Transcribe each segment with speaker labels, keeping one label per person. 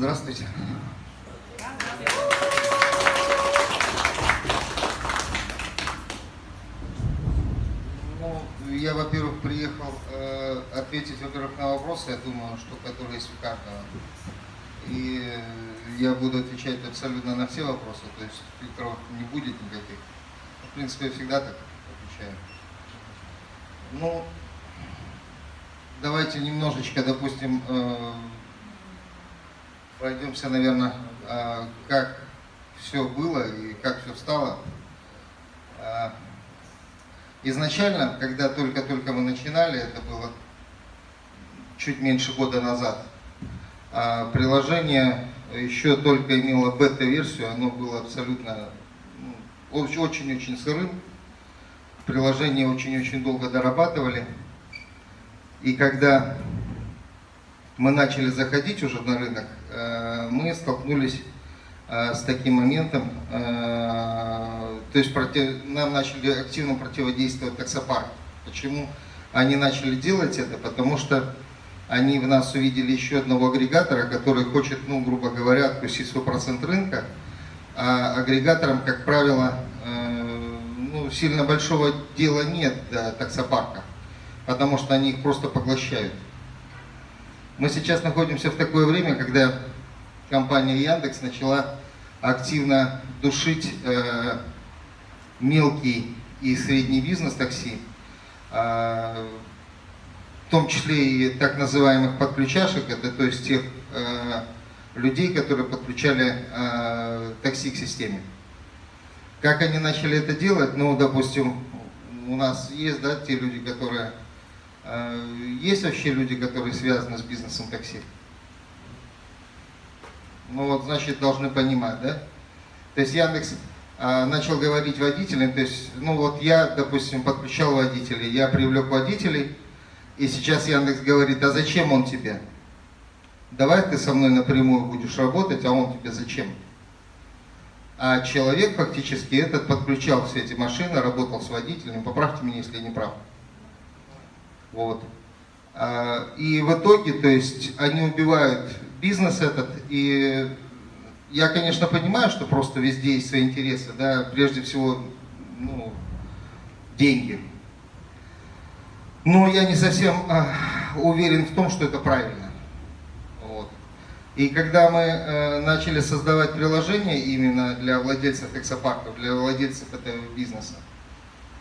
Speaker 1: Здравствуйте. Ну, я, во-первых, приехал э, ответить, во-первых, на вопросы, я думаю, что которые есть у каждого. И я буду отвечать абсолютно на все вопросы, то есть фильтров не будет никаких. В принципе, я всегда так отвечаю. Ну, давайте немножечко, допустим, э, пройдемся, наверное, э, как все было и как все стало. Э, изначально, когда только-только мы начинали, это было чуть меньше года назад, а приложение еще только имело бета-версию, оно было абсолютно ну, очень-очень сырым. Приложение очень-очень долго дорабатывали. И когда мы начали заходить уже на рынок, мы столкнулись э, с таким моментом, э, то есть против, нам начали активно противодействовать таксопарк. Почему они начали делать это? Потому что они в нас увидели еще одного агрегатора, который хочет, ну, грубо говоря, откусить свой процент рынка. А агрегаторам, как правило, ну, сильно большого дела нет до таксопарка, потому что они их просто поглощают. Мы сейчас находимся в такое время, когда компания Яндекс начала активно душить э, мелкий и средний бизнес такси, э, в том числе и так называемых подключашек, это то есть тех э, людей, которые подключали э, такси к системе. Как они начали это делать? Ну, допустим, у нас есть да, те люди, которые есть вообще люди, которые связаны с бизнесом такси? Ну вот, значит, должны понимать, да? То есть Яндекс а, начал говорить водителям, то есть, ну вот я, допустим, подключал водителей, я привлек водителей, и сейчас Яндекс говорит, а зачем он тебе? Давай ты со мной напрямую будешь работать, а он тебе зачем? А человек фактически этот подключал все эти машины, работал с водителем, поправьте меня, если я не прав. Вот. А, и в итоге, то есть, они убивают бизнес этот, и я, конечно, понимаю, что просто везде есть свои интересы, да, прежде всего, ну, деньги. Но я не совсем а, уверен в том, что это правильно. Вот. И когда мы а, начали создавать приложение именно для владельцев эксопарков, для владельцев этого бизнеса, Э,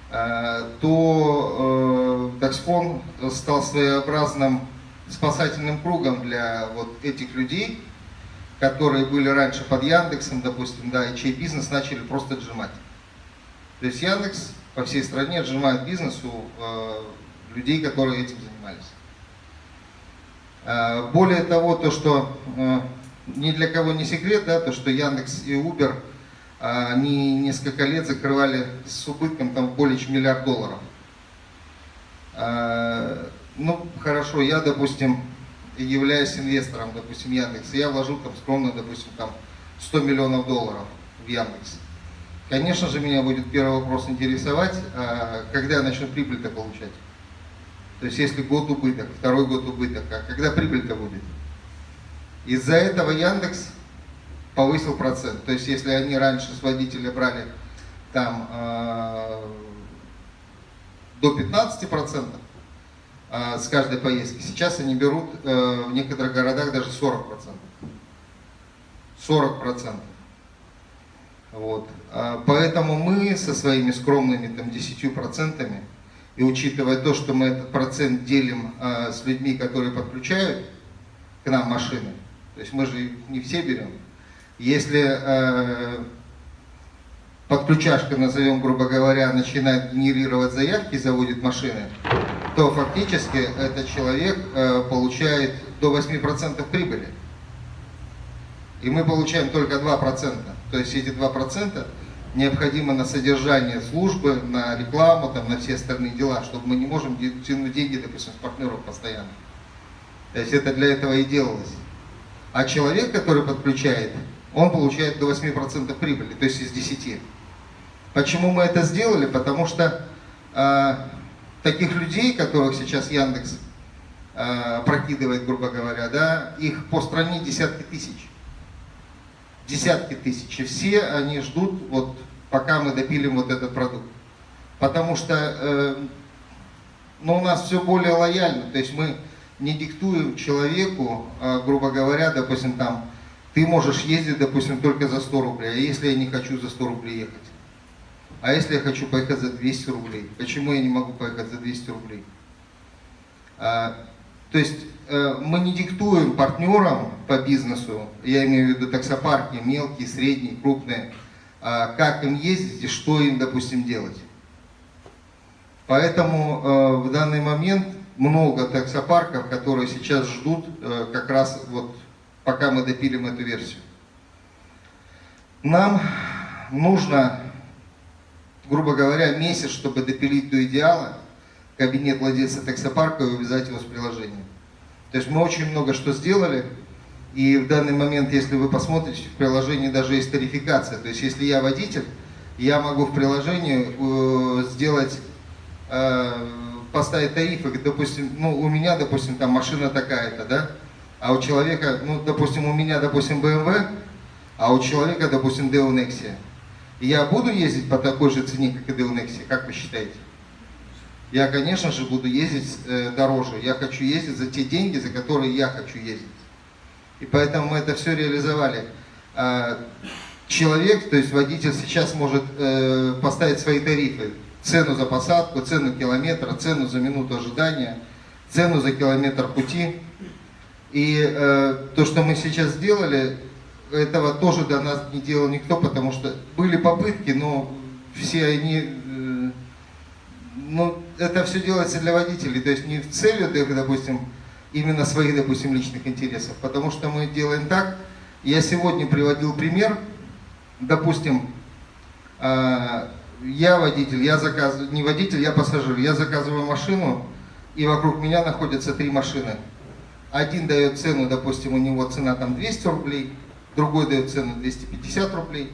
Speaker 1: то Даксфон э, стал своеобразным спасательным кругом для вот этих людей, которые были раньше под Яндексом, допустим, да, и чей бизнес начали просто отжимать. То есть Яндекс по всей стране отжимает бизнес у э, людей, которые этим занимались. Э, более того, то, что э, ни для кого не секрет, да, то, что Яндекс и Uber – они несколько лет закрывали с убытком там более чем миллиард долларов. А, ну, хорошо, я, допустим, являюсь инвестором, допустим, Яндекс, я вложу там скромно, допустим, там 100 миллионов долларов в Яндекс. Конечно же, меня будет первый вопрос интересовать, а, когда я начну прибыль-то получать. То есть, если год убыток, второй год убыток, а когда прибыль-то будет? Из-за этого Яндекс повысил процент. То есть если они раньше с водителя брали там э, до 15 процентов э, с каждой поездки, сейчас они берут э, в некоторых городах даже 40 процентов. 40 процентов. Вот. А, поэтому мы со своими скромными там 10 процентами, и учитывая то, что мы этот процент делим э, с людьми, которые подключают к нам машины, то есть мы же не все берем, если э, подключашка, назовем грубо говоря, начинает генерировать заявки, заводит машины, то фактически этот человек э, получает до 8% прибыли. И мы получаем только 2%. То есть эти 2% необходимо на содержание службы, на рекламу, там, на все остальные дела, чтобы мы не можем тянуть деньги, допустим, с партнеров постоянно. То есть это для этого и делалось. А человек, который подключает, он получает до 8% прибыли, то есть из 10. Почему мы это сделали? Потому что э, таких людей, которых сейчас Яндекс э, прокидывает, грубо говоря, да, их по стране десятки тысяч. десятки тысяч. И все они ждут, вот, пока мы допилим вот этот продукт. Потому что э, ну, у нас все более лояльно. То есть мы не диктуем человеку, э, грубо говоря, допустим, там, ты можешь ездить, допустим, только за 100 рублей, а если я не хочу за 100 рублей ехать? А если я хочу поехать за 200 рублей? Почему я не могу поехать за 200 рублей? А, то есть э, мы не диктуем партнерам по бизнесу, я имею в виду таксопарки, мелкие, средние, крупные, а, как им ездить и что им, допустим, делать. Поэтому э, в данный момент много таксопарков, которые сейчас ждут э, как раз вот пока мы допилим эту версию. Нам нужно, грубо говоря, месяц, чтобы допилить до идеала кабинет владельца таксопарка и увязать его с приложением. То есть мы очень много что сделали, и в данный момент, если вы посмотрите, в приложении даже есть тарификация. То есть если я водитель, я могу в приложении э, сделать, э, поставить тарифы, допустим, ну у меня, допустим, там машина такая-то, да, а у человека, ну, допустим, у меня, допустим, BMW, а у человека, допустим, Deo Nexia. Я буду ездить по такой же цене, как и Deo Nexia, как вы считаете? Я, конечно же, буду ездить э, дороже. Я хочу ездить за те деньги, за которые я хочу ездить. И поэтому мы это все реализовали. А, человек, то есть водитель сейчас может э, поставить свои тарифы. Цену за посадку, цену километра, цену за минуту ожидания, цену за километр пути. И э, то, что мы сейчас сделали, этого тоже до нас не делал никто, потому что были попытки, но все они, э, ну, это все делается для водителей, то есть не в целью, допустим, именно своих, допустим, личных интересов, потому что мы делаем так, я сегодня приводил пример, допустим, э, я водитель, я заказываю, не водитель, я пассажир, я заказываю машину, и вокруг меня находятся три машины – один дает цену, допустим, у него цена там 200 рублей, другой дает цену 250 рублей,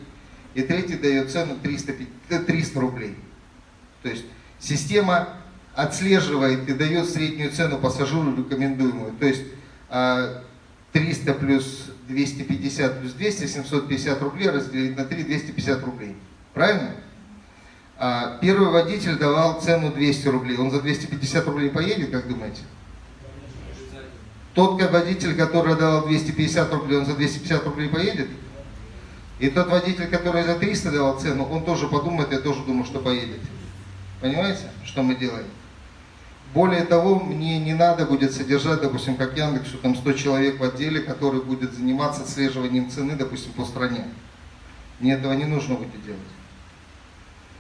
Speaker 1: и третий дает цену 300, 300 рублей. То есть система отслеживает и дает среднюю цену пассажиру рекомендуемую. То есть 300 а, плюс 250 плюс 200, 750 рублей разделить на 3, 250 рублей. Правильно? А, первый водитель давал цену 200 рублей. Он за 250 рублей поедет, как думаете? Тот водитель, который давал 250 рублей, он за 250 рублей поедет? И тот водитель, который за 300 давал цену, он тоже подумает, я тоже думаю, что поедет. Понимаете, что мы делаем? Более того, мне не надо будет содержать, допустим, как Яндексу, там 100 человек в отделе, который будет заниматься отслеживанием цены, допустим, по стране. Мне этого не нужно будет делать.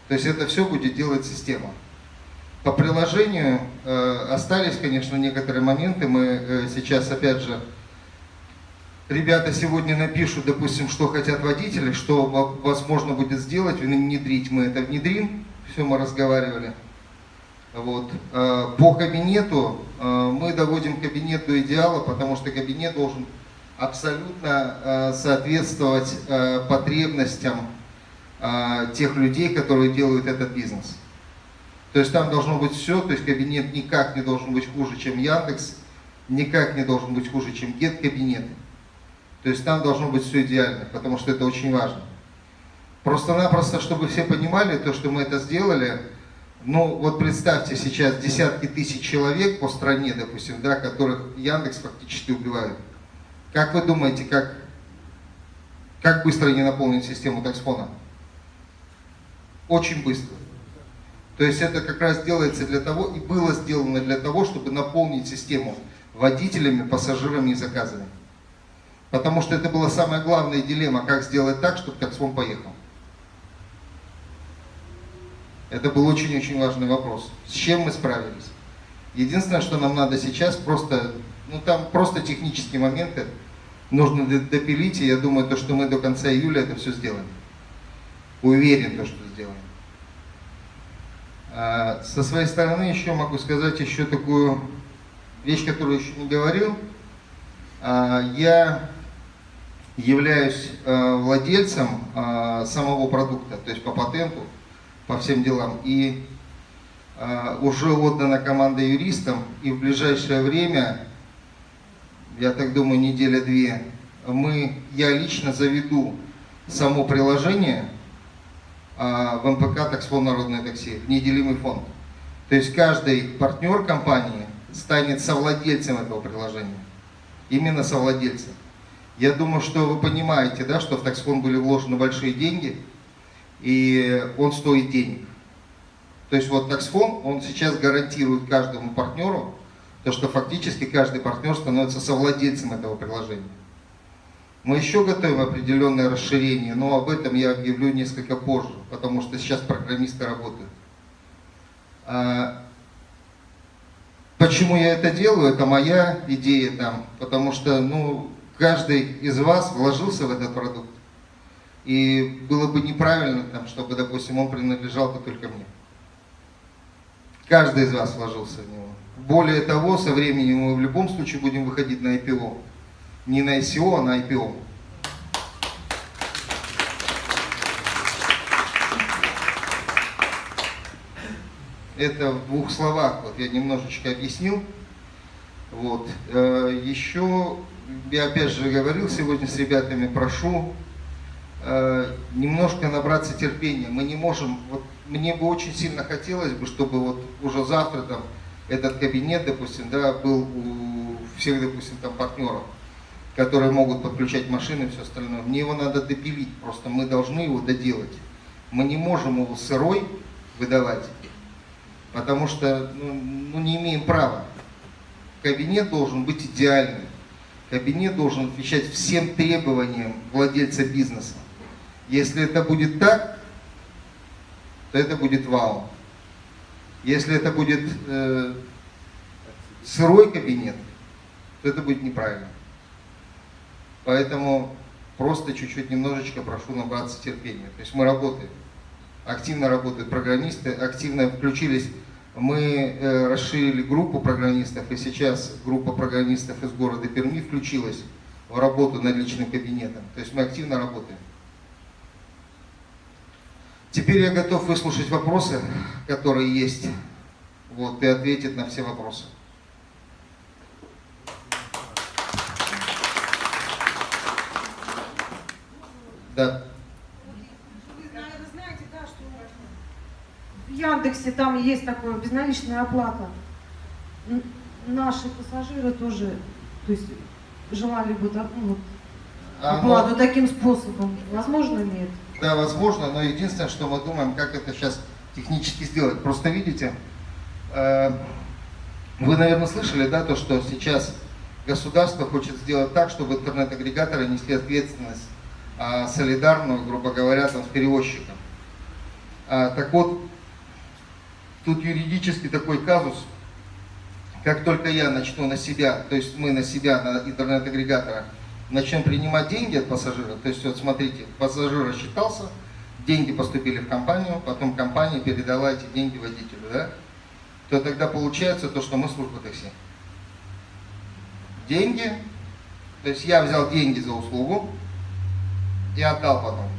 Speaker 1: То есть это все будет делать система. По приложению э, остались, конечно, некоторые моменты. Мы э, сейчас, опять же, ребята сегодня напишут, допустим, что хотят водители, что возможно будет сделать, внедрить. Мы это внедрим, все мы разговаривали. Вот. Э, по кабинету мы доводим кабинет до идеала, потому что кабинет должен абсолютно соответствовать потребностям тех людей, которые делают этот бизнес. То есть там должно быть все, то есть кабинет никак не должен быть хуже, чем Яндекс, никак не должен быть хуже, чем Get кабинеты. То есть там должно быть все идеально, потому что это очень важно. Просто-напросто, чтобы все понимали, то, что мы это сделали, ну вот представьте сейчас десятки тысяч человек по стране, допустим, да, которых Яндекс фактически убивает. Как вы думаете, как, как быстро они наполнят систему таксфона? Очень быстро. То есть это как раз делается для того, и было сделано для того, чтобы наполнить систему водителями, пассажирами и заказами. Потому что это была самая главная дилемма, как сделать так, чтобы таксфон поехал. Это был очень-очень важный вопрос. С чем мы справились? Единственное, что нам надо сейчас, просто, ну там просто технические моменты нужно допилить, и я думаю, то, что мы до конца июля это все сделаем. Уверен, то, что сделаем. А, со своей стороны еще могу сказать еще такую вещь, которую еще не говорил. А, я являюсь а, владельцем самого продукта, то есть по патенту, по всем делам. И уже отдана команда юристам, и в ближайшее время, я так думаю, неделя-две, мы, я лично заведу само приложение а, в МПК «Таксфон Народное такси», неделимый фонд. То есть каждый партнер компании станет совладельцем этого приложения. Именно совладельцем. Я думаю, что вы понимаете, да, что в таксфон были вложены большие деньги, и он стоит денег. То есть вот таксфон, он сейчас гарантирует каждому партнеру, то, что фактически каждый партнер становится совладельцем этого приложения. Мы еще готовим определенное расширение, но об этом я объявлю несколько позже, потому что сейчас программисты работают. А, почему я это делаю? Это моя идея там, потому что ну, каждый из вас вложился в этот продукт. И было бы неправильно, там, чтобы, допустим, он принадлежал бы только мне. Каждый из вас вложился в него. Более того, со временем мы в любом случае будем выходить на IPO. Не на ICO, а на IPO. Это в двух словах, вот я немножечко объяснил. Вот. Э, Еще, я опять же говорил сегодня с ребятами, прошу э, немножко набраться терпения. Мы не можем, вот мне бы очень сильно хотелось бы, чтобы вот уже завтра там этот кабинет, допустим, да, был у всех, допустим, там партнеров, которые могут подключать машины и все остальное. Мне его надо допилить, просто мы должны его доделать. Мы не можем его сырой выдавать, потому что ну, ну, не имеем права. Кабинет должен быть идеальным. Кабинет должен отвечать всем требованиям владельца бизнеса. Если это будет так, то это будет вау. Если это будет э, сырой кабинет, то это будет неправильно. Поэтому просто чуть-чуть немножечко прошу набраться терпения. То есть мы работаем, активно работают программисты, активно включились. Мы э, расширили группу программистов, и сейчас группа программистов из города Перми включилась в работу над личным кабинетом. То есть мы активно работаем. Теперь я готов выслушать вопросы, которые есть, вот, и ответить на все вопросы. Да.
Speaker 2: Вы, наверное, знаете, да, что в Яндексе там есть такое безналичная оплата. Наши пассажиры тоже, то есть желали бы так, ну,
Speaker 1: А,
Speaker 2: оплату
Speaker 1: ну,
Speaker 2: таким способом. Возможно это?
Speaker 1: Да, возможно, но единственное, что мы думаем, как это сейчас технически сделать. Просто видите, э, вы, наверное, слышали, да, то, что сейчас государство хочет сделать так, чтобы интернет-агрегаторы несли ответственность солидарную, грубо говоря, там, с перевозчиком. А, так вот, тут юридически такой казус, как только я начну на себя, то есть мы на себя, на интернет-агрегатора, начнем принимать деньги от пассажира, то есть вот смотрите, пассажир рассчитался, деньги поступили в компанию, потом компания передала эти деньги водителю, да, то тогда получается то, что мы служба такси. Деньги, то есть я взял деньги за услугу и отдал потом.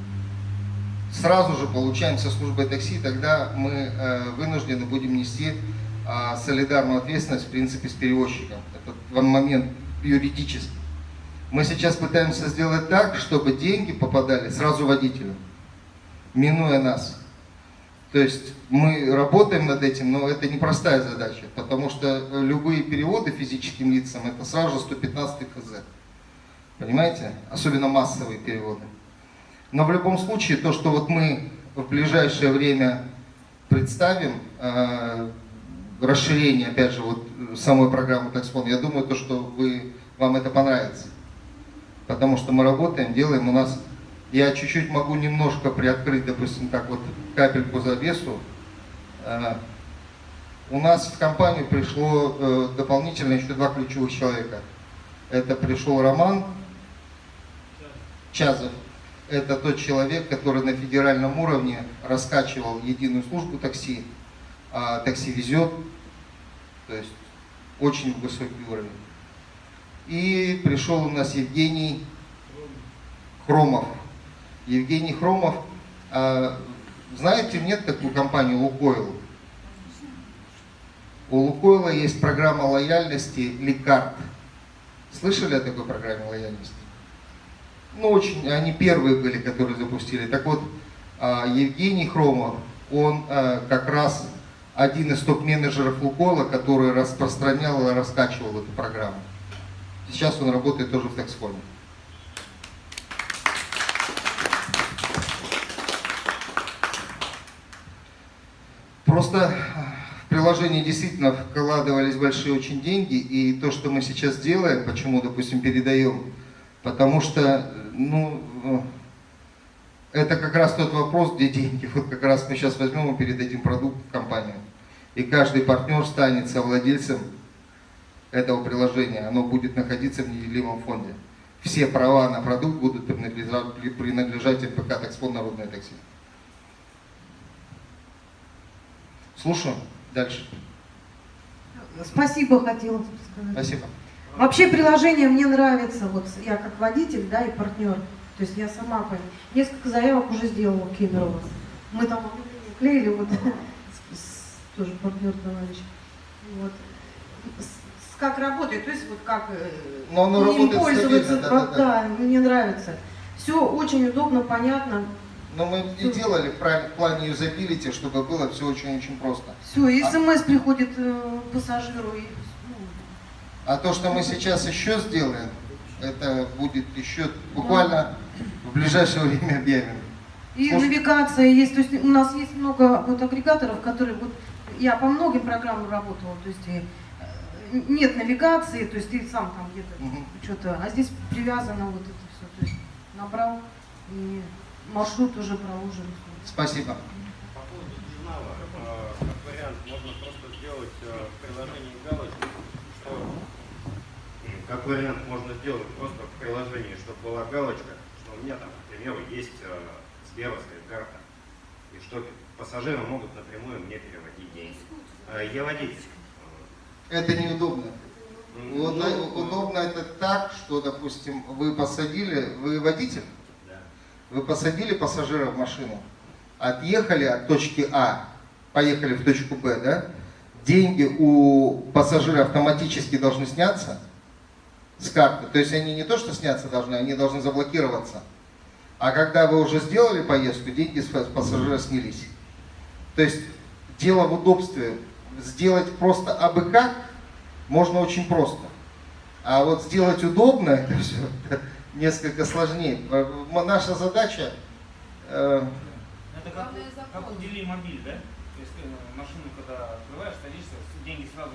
Speaker 1: Сразу же получаем со службой такси, тогда мы э, вынуждены будем нести э, солидарную ответственность, в принципе, с перевозчиком. Это момент юридически. Мы сейчас пытаемся сделать так, чтобы деньги попадали сразу водителю, минуя нас. То есть мы работаем над этим, но это непростая задача, потому что любые переводы физическим лицам это сразу же 115 КЗ. Понимаете? Особенно массовые переводы. Но в любом случае, то, что вот мы в ближайшее время представим, э, расширение, опять же, вот самой программы Taxfon, я думаю, то, что вы, вам это понравится. Потому что мы работаем, делаем, у нас, я чуть-чуть могу немножко приоткрыть, допустим, так вот капельку завесу. Э, у нас в компанию пришло э, дополнительно еще два ключевых человека. Это пришел Роман Чазов. Это тот человек, который на федеральном уровне раскачивал единую службу такси. А такси везет, то есть очень высокий уровень. И пришел у нас Евгений Хромов. Евгений Хромов, а, знаете, нет такую компанию Лукойл? У Лукойла есть программа лояльности Лекарт. Слышали о такой программе лояльности? Ну, очень, они первые были, которые запустили. Так вот, а, Евгений Хромов, он а, как раз один из топ-менеджеров Лукола, который распространял и раскачивал эту программу. Сейчас он работает тоже в Тексфоне. Просто в приложение действительно вкладывались большие очень деньги, и то, что мы сейчас делаем, почему, допустим, передаем, потому что, ну, это как раз тот вопрос, где деньги. Вот как раз мы сейчас возьмем и передадим продукт в компанию. И каждый партнер станет совладельцем этого приложения. Оно будет находиться в неделимом фонде. Все права на продукт будут принадлежать, принадлежать МПК «Такспон Народное такси». Слушаю. Дальше.
Speaker 2: Спасибо хотела сказать.
Speaker 1: Спасибо.
Speaker 2: Вообще приложение мне нравится. Вот я как водитель, да, и партнер. То есть я сама. Несколько заявок уже сделала Кемерово. Мы там клеили вот тоже партнер товарищ. Вот. С, как работает, то есть вот как э,
Speaker 1: Но оно
Speaker 2: им пользоваться.
Speaker 1: стабильно, да, да, да.
Speaker 2: да, мне нравится. Все очень удобно, понятно.
Speaker 1: Но мы и делали в плане юзабилити, чтобы было все очень-очень просто.
Speaker 2: Все, и
Speaker 1: А-
Speaker 2: смс приходит э, пассажиру. И,
Speaker 1: А то, что мы сейчас еще сделаем, это будет еще буквально в ближайшее время объявим.
Speaker 2: И
Speaker 1: Слушай-
Speaker 2: навигация есть, то есть у нас есть много вот агрегаторов, которые вот я по многим программам работала, то есть и, э, нет навигации, то есть ты сам там где-то
Speaker 1: Мгм.
Speaker 2: что-то, а здесь привязано вот это все, то есть набрал и маршрут уже проложен.
Speaker 1: Спасибо.
Speaker 3: По поводу журнала, э, как вариант, можно просто сделать э, в приложении галочку, что как вариант можно сделать просто в приложении, чтобы была галочка, что у меня там, к примеру, есть э, сберовская карта, и что пассажиры могут напрямую мне переводить деньги. Э, Я водитель.
Speaker 1: Это неудобно.
Speaker 3: Ну,
Speaker 1: э, удобно это так, что, допустим, вы посадили, вы водитель,
Speaker 3: Да.
Speaker 1: вы посадили пассажира в машину, отъехали от точки А, поехали в точку Б, да? Деньги у пассажира автоматически должны сняться с карты. То есть они не то, что сняться должны, они должны заблокироваться. А когда вы уже сделали поездку, деньги с пассажира снялись. То есть дело в удобстве. Сделать просто абы как можно очень просто. А вот сделать удобно, это все несколько сложнее. Э, Наша задача э,
Speaker 4: Это как, как у Дели мобиль, да? То есть э, машину, когда открываешь, садишься, деньги сразу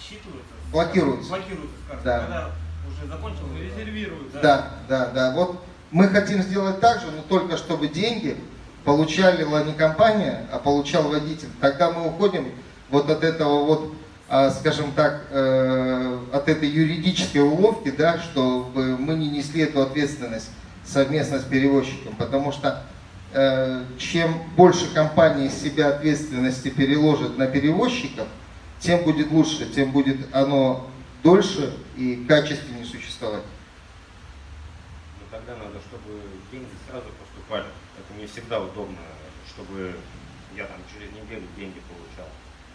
Speaker 4: считываются.
Speaker 1: Блокируются.
Speaker 4: Блокируются с карты.
Speaker 1: Да.
Speaker 4: Когда уже закончил, резервируют.
Speaker 1: Да, да, да. Вот мы хотим сделать так же, но только чтобы деньги получали не компания, а получал водитель. Тогда мы уходим вот от этого вот, а, скажем так, э, от этой юридической уловки, да, чтобы мы не несли эту ответственность совместно с перевозчиком, потому что э, чем больше компания из себя ответственности переложит на перевозчиков, тем будет лучше, тем будет оно дольше и качественнее существовать.
Speaker 3: Но тогда надо, чтобы деньги сразу поступали. Это не всегда удобно, чтобы я там через неделю деньги получал.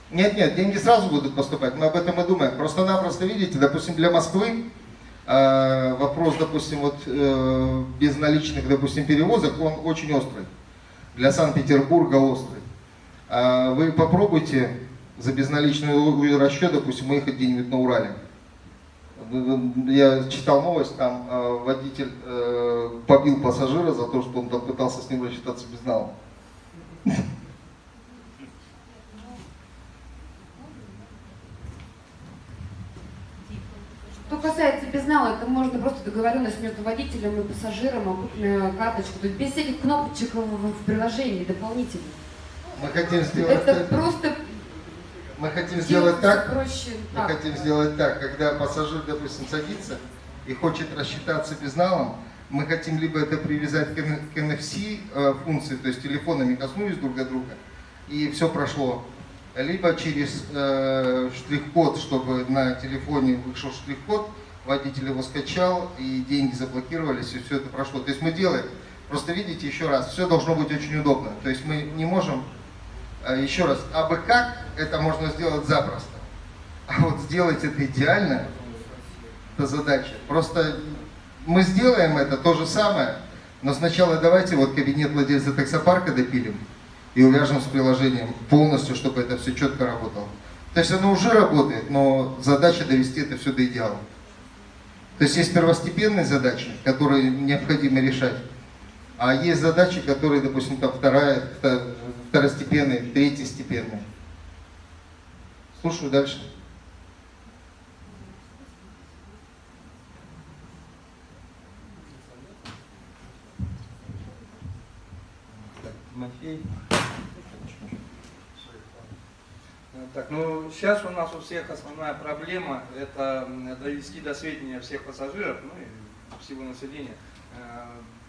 Speaker 1: Нет, нет, деньги сразу будут поступать, мы об этом и думаем. Просто-напросто, видите, допустим, для Москвы э, вопрос, допустим, вот э, безналичных, допустим, перевозок, он очень острый. Для Санкт-Петербурга острый. А вы попробуйте за безналичный у- расчет, допустим, уехать где-нибудь на Урале. Я читал новость, там э, водитель э, побил пассажира за то, что он там пытался с ним рассчитаться безналом.
Speaker 5: Что касается безнала, это можно просто договоренность между водителем и пассажиром, окупленная карточку. То есть без всяких кнопочек в, приложении дополнительно.
Speaker 1: Мы хотим сделать
Speaker 5: Это просто
Speaker 1: Мы хотим сделать так,
Speaker 5: проще.
Speaker 1: мы
Speaker 5: так.
Speaker 1: хотим сделать так, когда пассажир, допустим, садится и хочет рассчитаться безналом, мы хотим либо это привязать к NFC э, функции, то есть телефонами коснулись друг от друга, и все прошло, либо через э, штрих-код, чтобы на телефоне вышел штрих-код, водитель его скачал, и деньги заблокировались, и все это прошло. То есть мы делаем, просто видите, еще раз, все должно быть очень удобно. То есть мы не можем Еще раз, а бы как это можно сделать запросто. А вот сделать это идеально, это задача. Просто мы сделаем это то же самое, но сначала давайте вот кабинет владельца таксопарка допилим и увяжем с приложением полностью, чтобы это все четко работало. То есть оно уже работает, но задача довести это все до идеала. То есть есть первостепенные задачи, которые необходимо решать, а есть задачи, которые, допустим, там вторая, второстепенные, третьестепенные. Слушаю дальше.
Speaker 6: Тимофей. Так, ну сейчас у нас у всех основная проблема это довести до сведения всех пассажиров, ну и всего населения.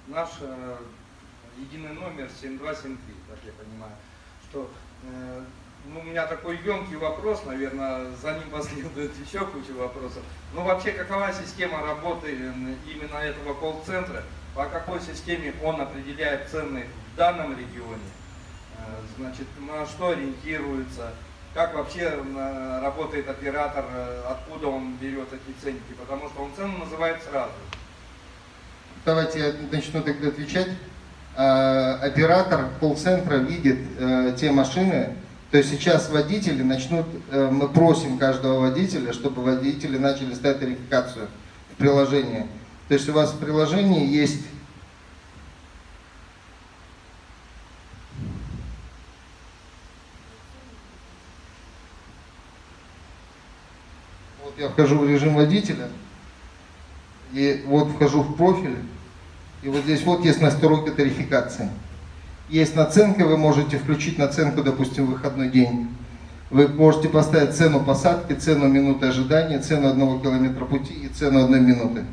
Speaker 6: Э, наш э, единый номер 7273, так я понимаю, что э, ну, у меня такой емкий вопрос, наверное, за ним последует еще куча вопросов. Ну вообще, какова система работы именно этого колл-центра? По какой системе он определяет цены в данном регионе? Значит, на что ориентируется? как вообще работает оператор, э, откуда он берет эти ценники, потому что он цену называет сразу.
Speaker 1: Давайте я начну тогда отвечать. А, оператор колл-центра видит э, те машины, то есть сейчас водители начнут, э, мы просим каждого водителя, чтобы водители начали ставить тарификацию в приложении. То есть у вас в приложении есть я вхожу в режим водителя, и вот вхожу в профиль, и вот здесь вот есть настройка тарификации. Есть наценка, вы можете включить наценку, допустим, в выходной день. Вы можете поставить цену посадки, цену минуты ожидания, цену одного километра пути и цену одной минуты.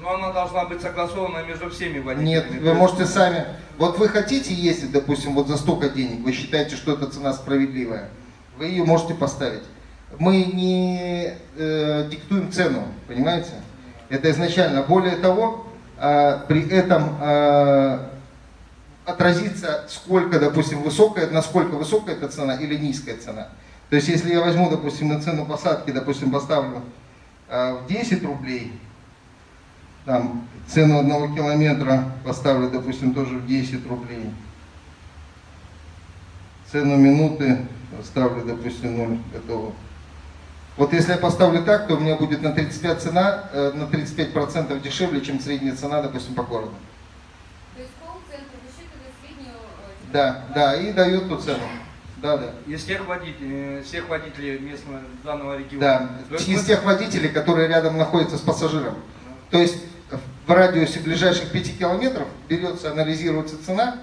Speaker 6: Но она должна быть согласована между всеми водителями.
Speaker 1: Нет, вы можете сами... Вот вы хотите ездить, допустим, вот за столько денег, вы считаете, что эта цена справедливая, вы ее можете поставить мы не э, диктуем цену, понимаете? Это изначально. Более того, при этом э, отразится, сколько, допустим, высокая, насколько высокая эта цена или низкая цена. То есть, если я возьму, допустим, на цену посадки, допустим, поставлю э, в 10 рублей, там, цену одного километра поставлю, допустим, тоже в 10 рублей, цену минуты ставлю, допустим, 0, готово. Вот если я поставлю так, то у меня будет на 35 цена, э, на 35% дешевле, чем средняя цена, допустим, по городу.
Speaker 5: То есть колл-центр высчитывает среднюю... Э,
Speaker 1: да, да, и дает ту цену. Да, да.
Speaker 6: Из тех водителей, э, всех водителей местного данного региона.
Speaker 1: Да, из тех водителей, которые рядом находятся с пассажиром. То есть в радиусе ближайших 5 километров берется, анализируется цена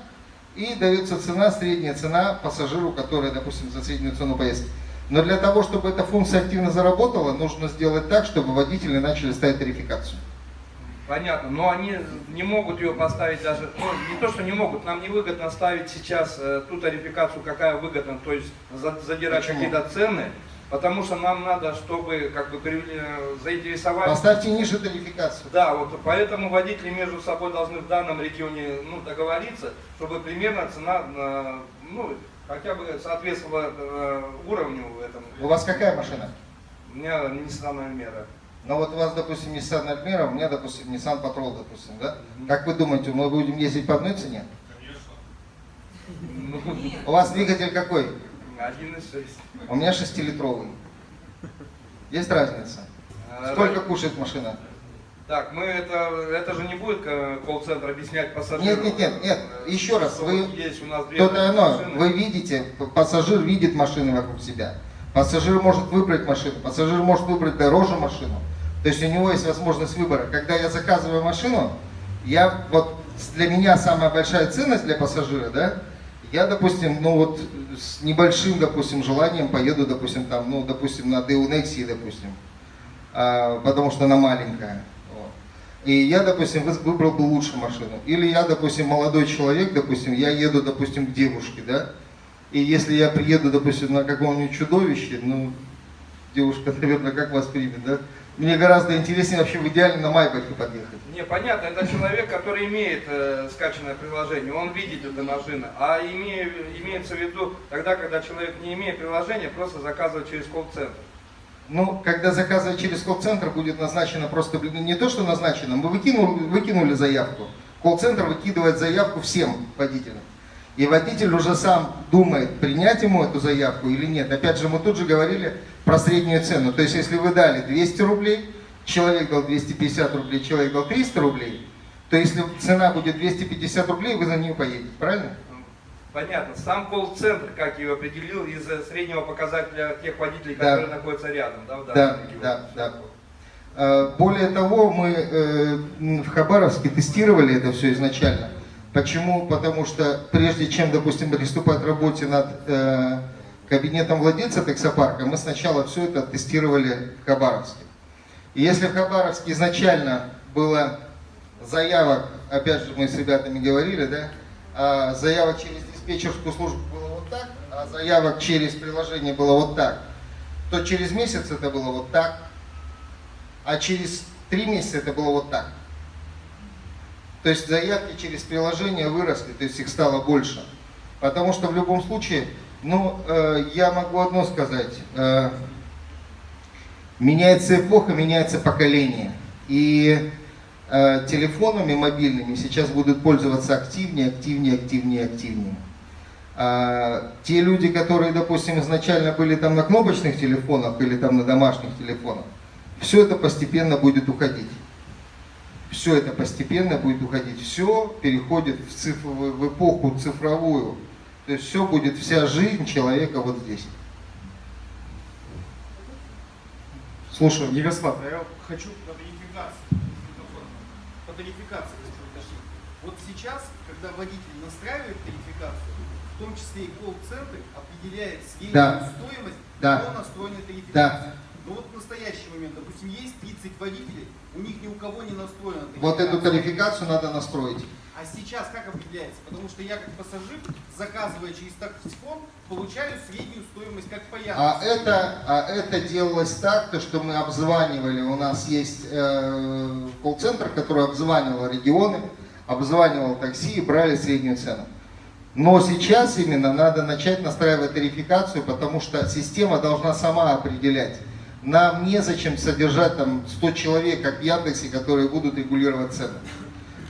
Speaker 1: и дается цена, средняя цена пассажиру, который, допустим, за среднюю цену поездки. Но для того, чтобы эта функция активно заработала, нужно сделать так, чтобы водители начали ставить тарификацию.
Speaker 6: Понятно, но они не могут ее поставить даже, ну не то, что не могут, нам невыгодно ставить сейчас э, ту тарификацию, какая выгодна, то есть задирать какие-то цены, потому что нам надо, чтобы как бы заинтересовать...
Speaker 1: Поставьте ниже тарификацию.
Speaker 6: Да, вот поэтому водители между собой должны в данном регионе ну, договориться, чтобы примерно цена, э, ну, хотя бы соответствовало э, уровню в этом.
Speaker 1: У вас какая машина?
Speaker 6: У меня Nissan Almera.
Speaker 1: Ну вот у вас, допустим, Nissan Almera, у меня, допустим, Nissan Patrol, допустим, да? Mm -hmm. Как вы думаете, мы будем ездить по одной цене? Конечно. У вас двигатель какой?
Speaker 6: 1.6.
Speaker 1: У меня шестилитровый. Есть разница? А, Сколько кушает машина?
Speaker 6: Так, мы это, это же не будет колл-центр объяснять пассажирам.
Speaker 1: Нет, нет, нет, нет. Еще раз, вы,
Speaker 6: есть у нас
Speaker 1: то-то оно, вы видите, пассажир видит машины вокруг себя. Пассажир может выбрать машину, пассажир может выбрать дороже машину. То есть у него есть возможность выбора. Когда я заказываю машину, я вот для меня самая большая ценность для пассажира, да, я, допустим, ну вот с небольшим, допустим, желанием поеду, допустим, там, ну, допустим, на Nexi, допустим, а, потому что она маленькая. И я, допустим, выбрал бы лучшую машину. Или я, допустим, молодой человек, допустим, я еду, допустим, к девушке, да? И если я приеду, допустим, на каком-нибудь чудовище, ну, девушка, наверное, как вас примет, да? Мне гораздо интереснее вообще в идеале на Майбахе подъехать.
Speaker 6: Не, понятно, это человек, который имеет э, скачанное приложение, он видит эту машину. А име, имеется в виду тогда, когда человек не имеет приложения, просто заказывает через колл-центр.
Speaker 1: Ну, когда заказывать через колл-центр, будет назначено просто, блин, не то, что назначено, мы выкинули, выкинули заявку. Колл-центр выкидывает заявку всем водителям. И водитель уже сам думает, принять ему эту заявку или нет. Опять же, мы тут же говорили про среднюю цену. То есть, если вы дали 200 рублей, человек дал 250 рублей, человек дал 300 рублей, то если цена будет 250 рублей, вы за нее поедете, правильно?
Speaker 6: Понятно. Сам колл-центр, как его определил, из среднего показателя тех водителей,
Speaker 1: Да.
Speaker 6: которые находятся рядом, да,
Speaker 1: Да,
Speaker 6: регионе?
Speaker 1: да, да. Э, Более того, мы э, в Хабаровске тестировали это все изначально. Почему? Потому что прежде чем, допустим, приступать к работе над э, кабинетом владельца таксопарка, мы сначала все это тестировали в Хабаровске. И если в Хабаровске изначально было заявок, опять же мы с ребятами говорили, да, а заявок через диспетчерскую службу было вот так, а заявок через приложение было вот так, то через месяц это было вот так, а через три месяца это было вот так. То есть заявки через приложение выросли, то есть их стало больше. Потому что в любом случае, ну, э, я могу одно сказать. э, меняется эпоха, меняется поколение. И э, телефонами мобильными сейчас будут пользоваться активнее, активнее, активнее, активнее. А, те люди, которые, допустим, изначально были там на кнопочных телефонах или там на домашних телефонах, все это постепенно будет уходить. Все это постепенно будет уходить. Все переходит в, цифровую, в эпоху цифровую. То есть все будет, вся жизнь человека вот здесь. Слушаю.
Speaker 7: Ярослав, а я хочу вы дошли. Вот сейчас, когда водитель настраивает тарификацию, в том числе и колл-центр определяет среднюю
Speaker 1: Да.
Speaker 7: стоимость
Speaker 1: Да.
Speaker 7: по настроенной тарификации.
Speaker 1: Да.
Speaker 7: Но вот в настоящий момент, допустим, есть 30 водителей, у них ни у кого не настроена тарификация.
Speaker 1: Вот эту тарификацию надо настроить.
Speaker 7: А сейчас как определяется? Потому что я как пассажир, заказывая через таксифон, получаю среднюю стоимость как по Яндексу.
Speaker 1: А это, а это делалось так, то, что мы обзванивали, у нас есть э, колл-центр, который обзванивал регионы, обзванивал такси и брали среднюю цену. Но сейчас именно надо начать настраивать тарификацию, потому что система должна сама определять. Нам незачем содержать там 100 человек, как в Яндексе, которые будут регулировать цены.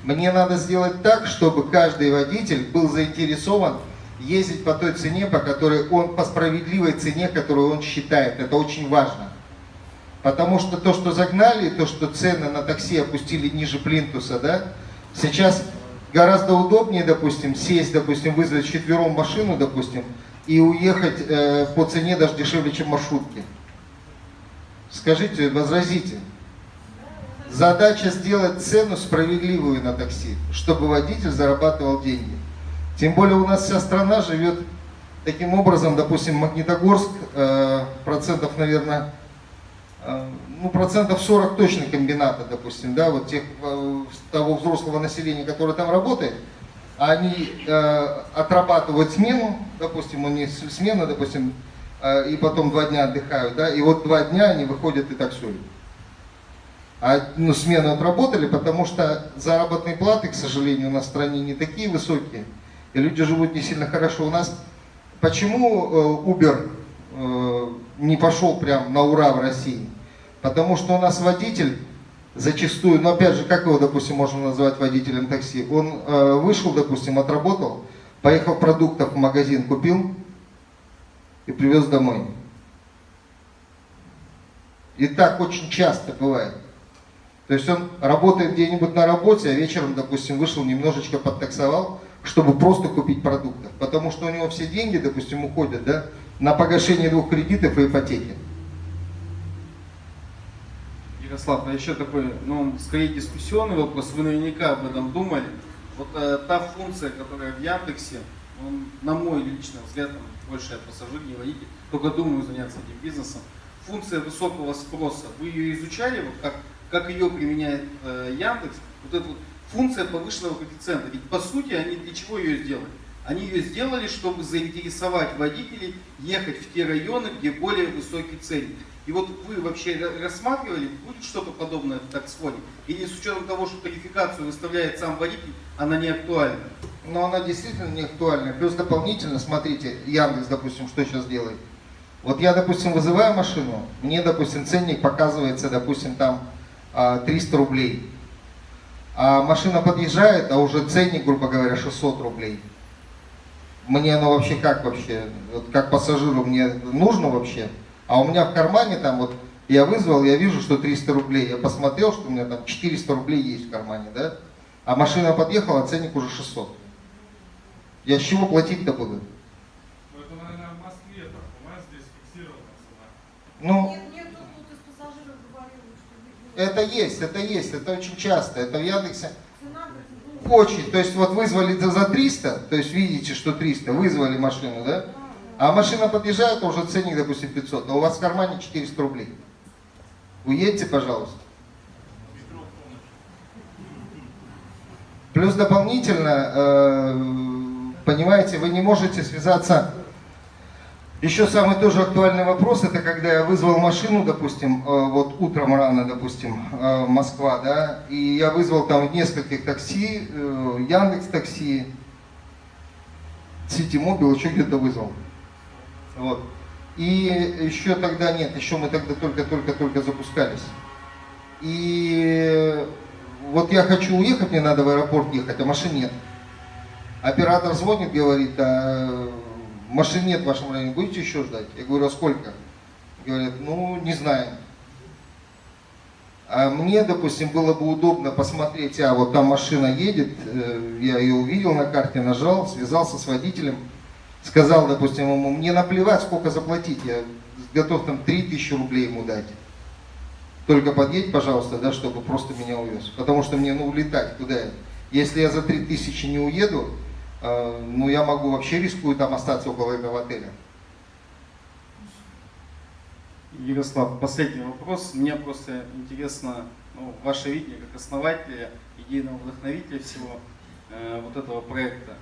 Speaker 1: Мне надо сделать так, чтобы каждый водитель был заинтересован ездить по той цене, по которой он, по справедливой цене, которую он считает. Это очень важно. Потому что то, что загнали, то, что цены на такси опустили ниже плинтуса, да, сейчас гораздо удобнее, допустим, сесть, допустим, вызвать четвером машину, допустим, и уехать э, по цене даже дешевле, чем маршрутки. Скажите, возразите. Задача сделать цену справедливую на такси, чтобы водитель зарабатывал деньги. Тем более у нас вся страна живет таким образом, допустим, Магнитогорск, э, процентов, наверное, ну, процентов 40 точно комбината, допустим, да, вот тех, э, того взрослого населения, которое там работает, они э, отрабатывают смену, допустим, у них смена, допустим, э, и потом два дня отдыхают, да, и вот два дня они выходят и таксуют. А ну, смену отработали, потому что заработные платы, к сожалению, у нас в стране не такие высокие, и люди живут не сильно хорошо. У нас почему э, Uber э, не пошел прям на ура в России? Потому что у нас водитель зачастую, ну опять же, как его, допустим, можно назвать водителем такси? Он э, вышел, допустим, отработал, поехал продуктов в магазин, купил и привез домой. И так очень часто бывает. То есть он работает где-нибудь на работе, а вечером, допустим, вышел, немножечко подтаксовал, чтобы просто купить продуктов. Потому что у него все деньги, допустим, уходят да, на погашение двух кредитов и ипотеки.
Speaker 8: Ярослав, а еще такой, ну, скорее дискуссионный вопрос, вы наверняка об этом думали. Вот э, та функция, которая в Яндексе, он, на мой личный взгляд, там, больше я пассажир, не водитель, только думаю заняться этим бизнесом. Функция высокого спроса, вы ее изучали, вот как, как ее применяет э, Яндекс? Вот эта вот функция повышенного коэффициента, ведь по сути они для чего ее сделали? Они ее сделали, чтобы заинтересовать водителей ехать в те районы, где более высокий ценник. И вот вы вообще ра- рассматривали, будет что-то подобное в таксфоне? Или с учетом того, что тарификацию выставляет сам водитель, она не актуальна?
Speaker 1: Но она действительно не актуальна. Плюс дополнительно, смотрите, Яндекс, допустим, что сейчас делает. Вот я, допустим, вызываю машину, мне, допустим, ценник показывается, допустим, там а, 300 рублей. А машина подъезжает, а уже ценник, грубо говоря, 600 рублей. Мне оно вообще как вообще, вот как пассажиру мне нужно вообще? А у меня в кармане там вот, я вызвал, я вижу, что 300 рублей. Я посмотрел, что у меня там 400 рублей есть в кармане, да? А машина подъехала, а ценник уже 600. Я с чего платить-то буду?
Speaker 9: Ну, это, наверное, в Москве так. У нас здесь фиксирована цена.
Speaker 1: Ну,
Speaker 2: Нет, нет, тут вот из пассажиров говорил, что
Speaker 1: это есть, это есть, это очень часто. Это в Яндексе очень. То есть вот вызвали за за 300, то есть видите, что 300, вызвали машину, да? А машина подъезжает, а уже ценник, допустим, 500, а у вас в кармане 400 рублей. Уедьте, пожалуйста. Плюс дополнительно, э, понимаете, вы не можете связаться. Еще самый тоже актуальный вопрос, это когда я вызвал машину, допустим, э, вот утром рано, допустим, э, Москва, да, и я вызвал там нескольких такси, э, Яндекс такси, Сити Мобил, еще где-то вызвал. Вот. И еще тогда нет, еще мы тогда только-только-только запускались. И вот я хочу уехать, мне надо в аэропорт ехать, а машин нет. Оператор звонит, говорит, а машин нет в вашем районе, будете еще ждать? Я говорю, а сколько? Говорят, ну, не знаем. А мне, допустим, было бы удобно посмотреть, а вот там машина едет, э, я ее увидел на карте, нажал, связался с водителем, сказал, допустим, ему, мне наплевать, сколько заплатить, я готов там 3000 рублей ему дать. Только подъедь, пожалуйста, да, чтобы просто меня увез. Потому что мне, ну, улетать куда я? Если я за 3000 не уеду, ну, я могу вообще рискую там остаться около этого отеля.
Speaker 8: Ярослав, последний вопрос. Мне просто интересно ну, ваше видение как основателя, идейного вдохновителя всего э, вот этого проекта.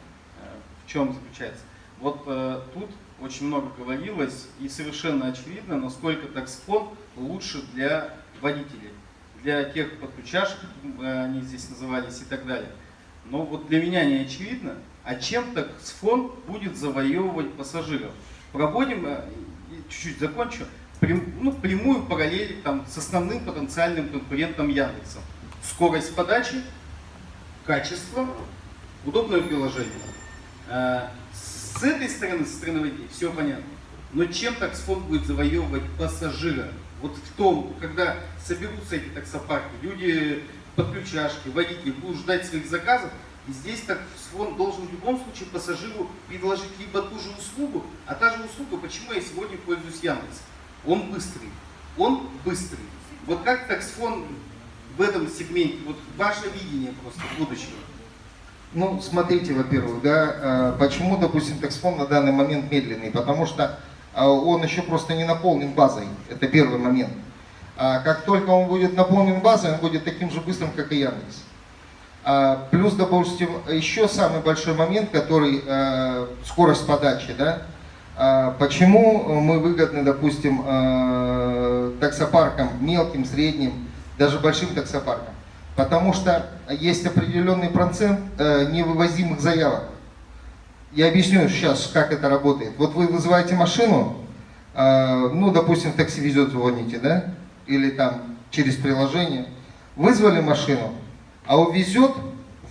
Speaker 8: Э, в чем заключается? Вот э, тут очень много говорилось и совершенно очевидно, насколько таксфон лучше для водителей, для тех подключашек, э, они здесь назывались и так далее. Но вот для меня не очевидно, а чем таксфон будет завоевывать пассажиров. Проводим, э, чуть-чуть закончу, прям- ну, прямую параллель там, с основным потенциальным конкурентом Яндекса. Скорость подачи, качество, удобное приложение. Э, С этой стороны, со стороны водителей, все понятно. Но чем таксфон будет завоевывать пассажира? Вот в том, когда соберутся эти таксопарки, люди подключашки, водители будут ждать своих заказов, и здесь таксфон должен в любом случае пассажиру предложить либо ту же услугу, а та же услуга, почему я сегодня пользуюсь Яндексом? Он быстрый. Он быстрый. Вот как таксфон в этом сегменте, вот ваше видение просто будущего?
Speaker 1: Ну, смотрите, во-первых, да, э, почему, допустим, таксфон на данный момент медленный? Потому что э, он еще просто не наполнен базой. Это первый момент. А как только он будет наполнен базой, он будет таким же быстрым, как и Яндекс. А, Плюс, допустим, еще самый большой момент, который э, скорость подачи, да. А, Почему мы выгодны, допустим, э, таксопаркам мелким, средним, даже большим таксопаркам? Потому что есть определенный процент э, невывозимых заявок. Я объясню сейчас, как это работает. Вот вы вызываете машину, ну, допустим, в такси везет, звоните, да, или там через приложение. Вызвали машину, а увезет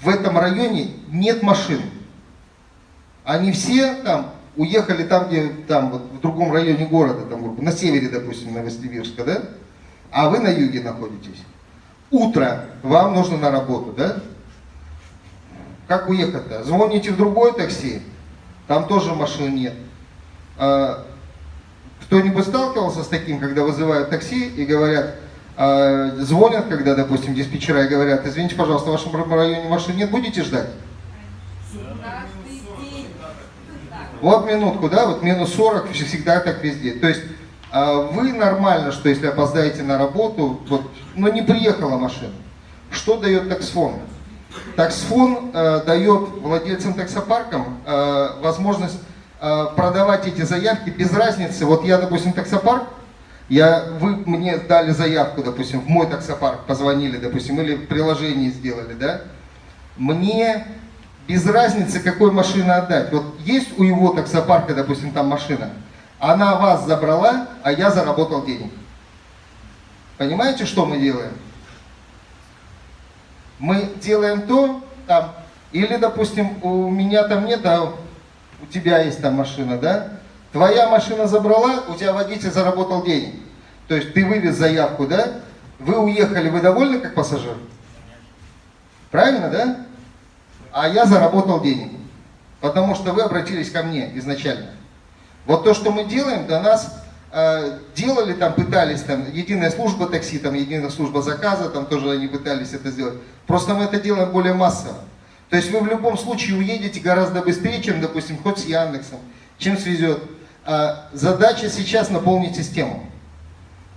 Speaker 1: в этом районе нет машин. Они все там уехали там, где там вот в другом районе города, там, на севере, допустим, Новосибирска, да? А вы на юге находитесь. Утро, вам нужно на работу, да? Как уехать-то? Звоните в другое такси, там тоже машин нет. А, Кто-нибудь сталкивался с таким, когда вызывают такси и говорят, звонят, когда, допустим, диспетчера и говорят, извините, пожалуйста, в вашем районе машин нет, будете ждать? Вот минутку, да, вот минус 40 всегда так везде. То есть а, вы нормально, что если опоздаете на работу, вот, но не приехала машина. Что дает таксфон? Таксфон э, дает владельцам таксопаркам э, возможность э, продавать эти заявки без разницы. Вот я, допустим, таксопарк, я, вы мне дали заявку, допустим, в мой таксопарк позвонили, допустим, или в приложении сделали, да? Мне без разницы, какой машины отдать. Вот есть у его таксопарка, допустим, там машина. Она вас забрала, а я заработал денег. Понимаете, что мы делаем? Мы делаем то, там, или, допустим, у меня там нет, а у тебя есть там машина, да? Твоя машина забрала, у тебя водитель заработал денег. То есть ты вывез заявку, да? Вы уехали, вы довольны как пассажир? Правильно, да? А я заработал денег. Потому что вы обратились ко мне изначально. Вот то, что мы делаем, до нас э, делали там, пытались там, единая служба такси, там, единая служба заказа, там тоже они пытались это сделать. Просто мы это делаем более массово. То есть вы в любом случае уедете гораздо быстрее, чем, допустим, хоть с Яндексом, чем свезет. А задача сейчас наполнить систему.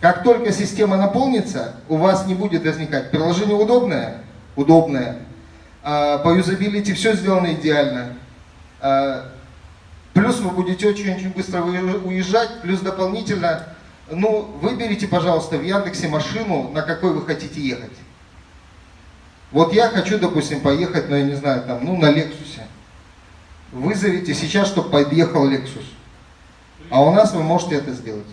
Speaker 1: Как только система наполнится, у вас не будет возникать. Приложение удобное? Удобное. А, по юзабилити все сделано идеально. А, плюс вы будете очень-очень быстро уезжать, плюс дополнительно, ну, выберите, пожалуйста, в Яндексе машину, на какой вы хотите ехать. Вот я хочу, допустим, поехать, ну, я не знаю, там, ну, на Лексусе. Вызовите сейчас, чтобы подъехал Лексус. А у нас вы можете это сделать.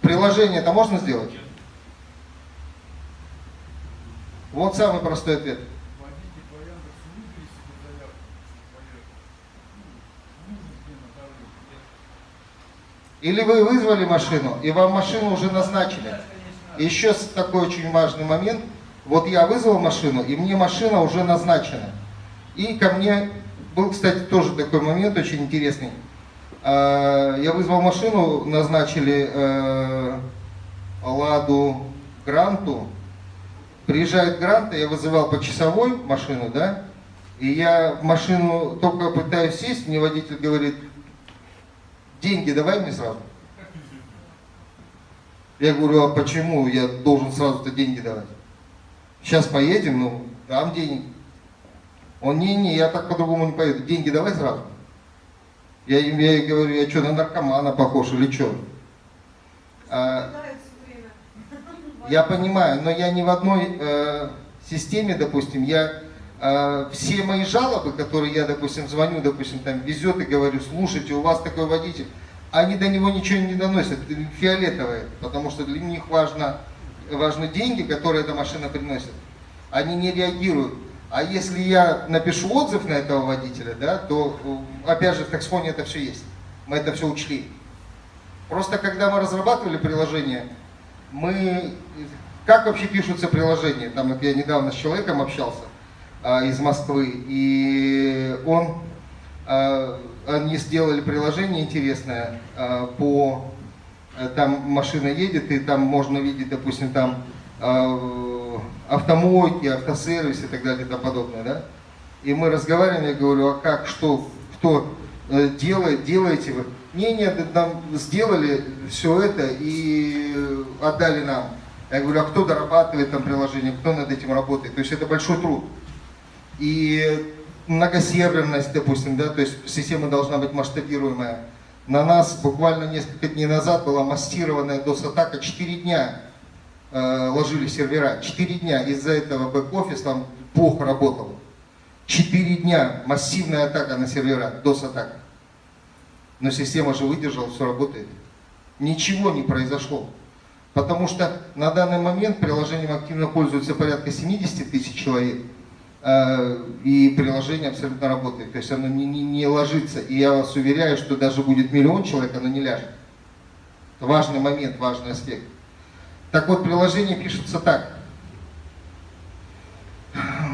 Speaker 1: Приложение это можно сделать? Вот самый простой ответ. Или вы вызвали машину, и вам машину уже назначили. Еще такой очень важный момент. Вот я вызвал машину, и мне машина уже назначена. И ко мне был, кстати, тоже такой момент очень интересный. А, я вызвал машину, назначили э, Ладу Гранту. Приезжает Грант, я вызывал по часовой машину, да, и я в машину только пытаюсь сесть, мне водитель говорит, деньги давай мне сразу. Я говорю, а почему я должен сразу-то деньги давать? Сейчас поедем, ну, дам денег. Он, не-не, я так по-другому не поеду, деньги давай сразу. Я им я говорю, я что, на наркомана похож или что? А, я понимаю, но я не в одной э, системе, допустим, я э, все мои жалобы, которые я, допустим, звоню, допустим, там везет и говорю, слушайте, у вас такой водитель, они до него ничего не доносят, фиолетовые, потому что для них важно, важны деньги, которые эта машина приносит. Они не реагируют. А если я напишу отзыв на этого водителя, да, то, опять же, в таксфоне это все есть. Мы это все учли. Просто когда мы разрабатывали приложение, мы... Как вообще пишутся приложения? Там я недавно с человеком общался а, из Москвы, и он... А, они сделали приложение интересное а, по... Там машина едет, и там можно видеть, допустим, там... Автомойки, автосервис и так далее и тому подобное, да? И мы разговариваем, я говорю, а как, что, кто э, делает, делаете вы? Не, нет, нам сделали все это и отдали нам. Я говорю, а кто дорабатывает там приложение, кто над этим работает? То есть это большой труд. И многосерверность, допустим, да, то есть система должна быть масштабируемая. На нас буквально несколько дней назад была массированная DOS-атака 4 дня Э, ложили сервера. Четыре дня из-за этого бэк-офис там плохо работал. Четыре дня массивная атака на сервера, DOS-атака. Но система же выдержала, все работает. Ничего не произошло. Потому что на данный момент приложением активно пользуются порядка 70 тысяч человек. Э, и приложение абсолютно работает. То есть оно не, не, не ложится. И я вас уверяю, что даже будет миллион человек, оно не ляжет. Важный момент, важный аспект. Так вот, приложение пишется так.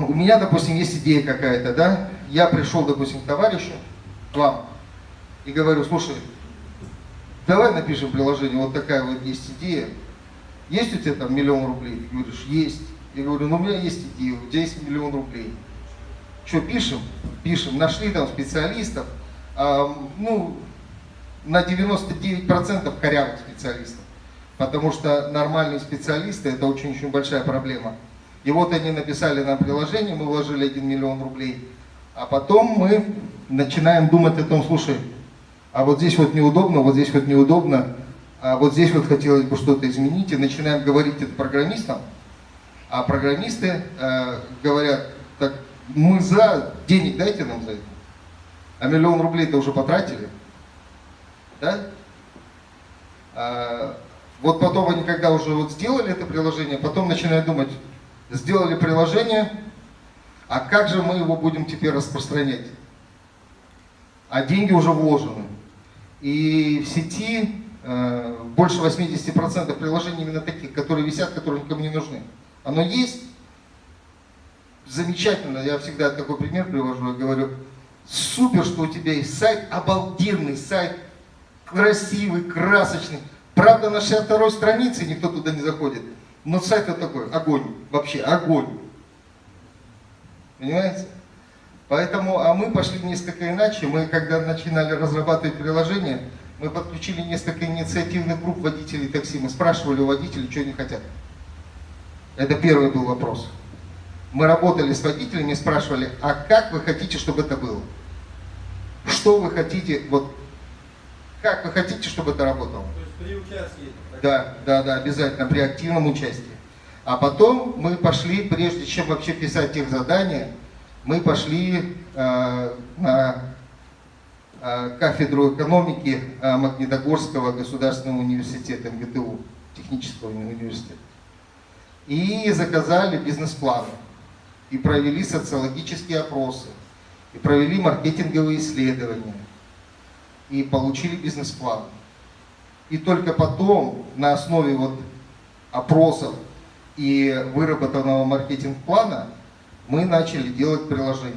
Speaker 1: У меня, допустим, есть идея какая-то, да? Я пришел, допустим, к товарищу, к вам, и говорю, слушай, давай напишем приложение, вот такая вот есть идея. Есть у тебя там миллион рублей? Ты говоришь, есть. Я говорю, ну у меня есть идея, у тебя есть миллион рублей. Что, пишем? Пишем. Нашли там специалистов, а, ну, на 99% корявых специалистов потому что нормальные специалисты это очень-очень большая проблема. И вот они написали нам приложение, мы вложили 1 миллион рублей, а потом мы начинаем думать о том, слушай, а вот здесь вот неудобно, вот здесь вот неудобно, а вот здесь вот хотелось бы что-то изменить, и начинаем говорить это программистам, а программисты э, говорят, так Мы за, денег дайте нам за это. А миллион рублей-то уже потратили. Да? Вот потом они, когда уже вот сделали это приложение, потом начинают думать, сделали приложение, а как же мы его будем теперь распространять? А деньги уже вложены. И в сети э, больше 80% приложений именно таких, которые висят, которые никому не нужны. Оно есть, замечательно, я всегда такой пример привожу, я говорю, супер, что у тебя есть сайт, обалденный сайт, красивый, красочный. Правда, на 62 странице никто туда не заходит. Но сайт вот такой, огонь, вообще огонь. Понимаете? Поэтому, а мы пошли несколько иначе. Мы, когда начинали разрабатывать приложение, мы подключили несколько инициативных групп водителей такси. Мы спрашивали у водителей, что они хотят. Это первый был вопрос. Мы работали с водителями спрашивали, а как вы хотите, чтобы это было? Что вы хотите, вот, как вы хотите, чтобы это работало?
Speaker 6: То при участии.
Speaker 1: Да, да, да, обязательно, при активном участии. А потом мы пошли, прежде чем вообще писать их задания, мы пошли э, на э, кафедру экономики э, Магнитогорского государственного университета МГТУ, технического университета. И заказали бизнес-планы. И провели социологические опросы. И провели маркетинговые исследования. И получили бизнес-план. И только потом, на основе вот опросов и выработанного маркетинг-плана, мы начали делать приложение.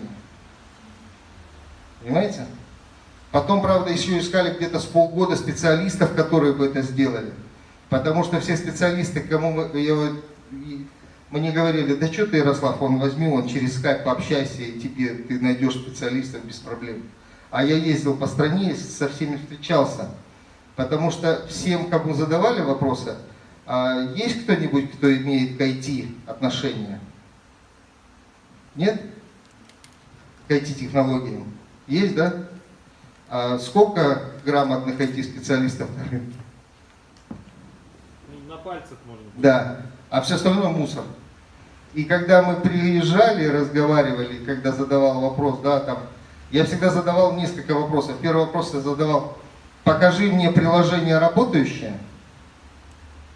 Speaker 1: Понимаете? Потом, правда, еще искали где-то с полгода специалистов, которые бы это сделали. Потому что все специалисты, кому мы, я, мне говорили, да что ты, Ярослав, он возьми, он через скайп пообщайся, и тебе ты найдешь специалистов без проблем. А я ездил по стране, со всеми встречался. Потому что всем, кому задавали вопросы, а есть кто-нибудь, кто имеет к IT отношения? Нет? К IT-технологиям? Есть, да? А сколько грамотных IT-специалистов на рынке?
Speaker 3: На пальцах можно.
Speaker 1: Да. А все остальное мусор. И когда мы приезжали, разговаривали, когда задавал вопрос, да, там, я всегда задавал несколько вопросов. Первый вопрос я задавал, покажи мне приложение работающее,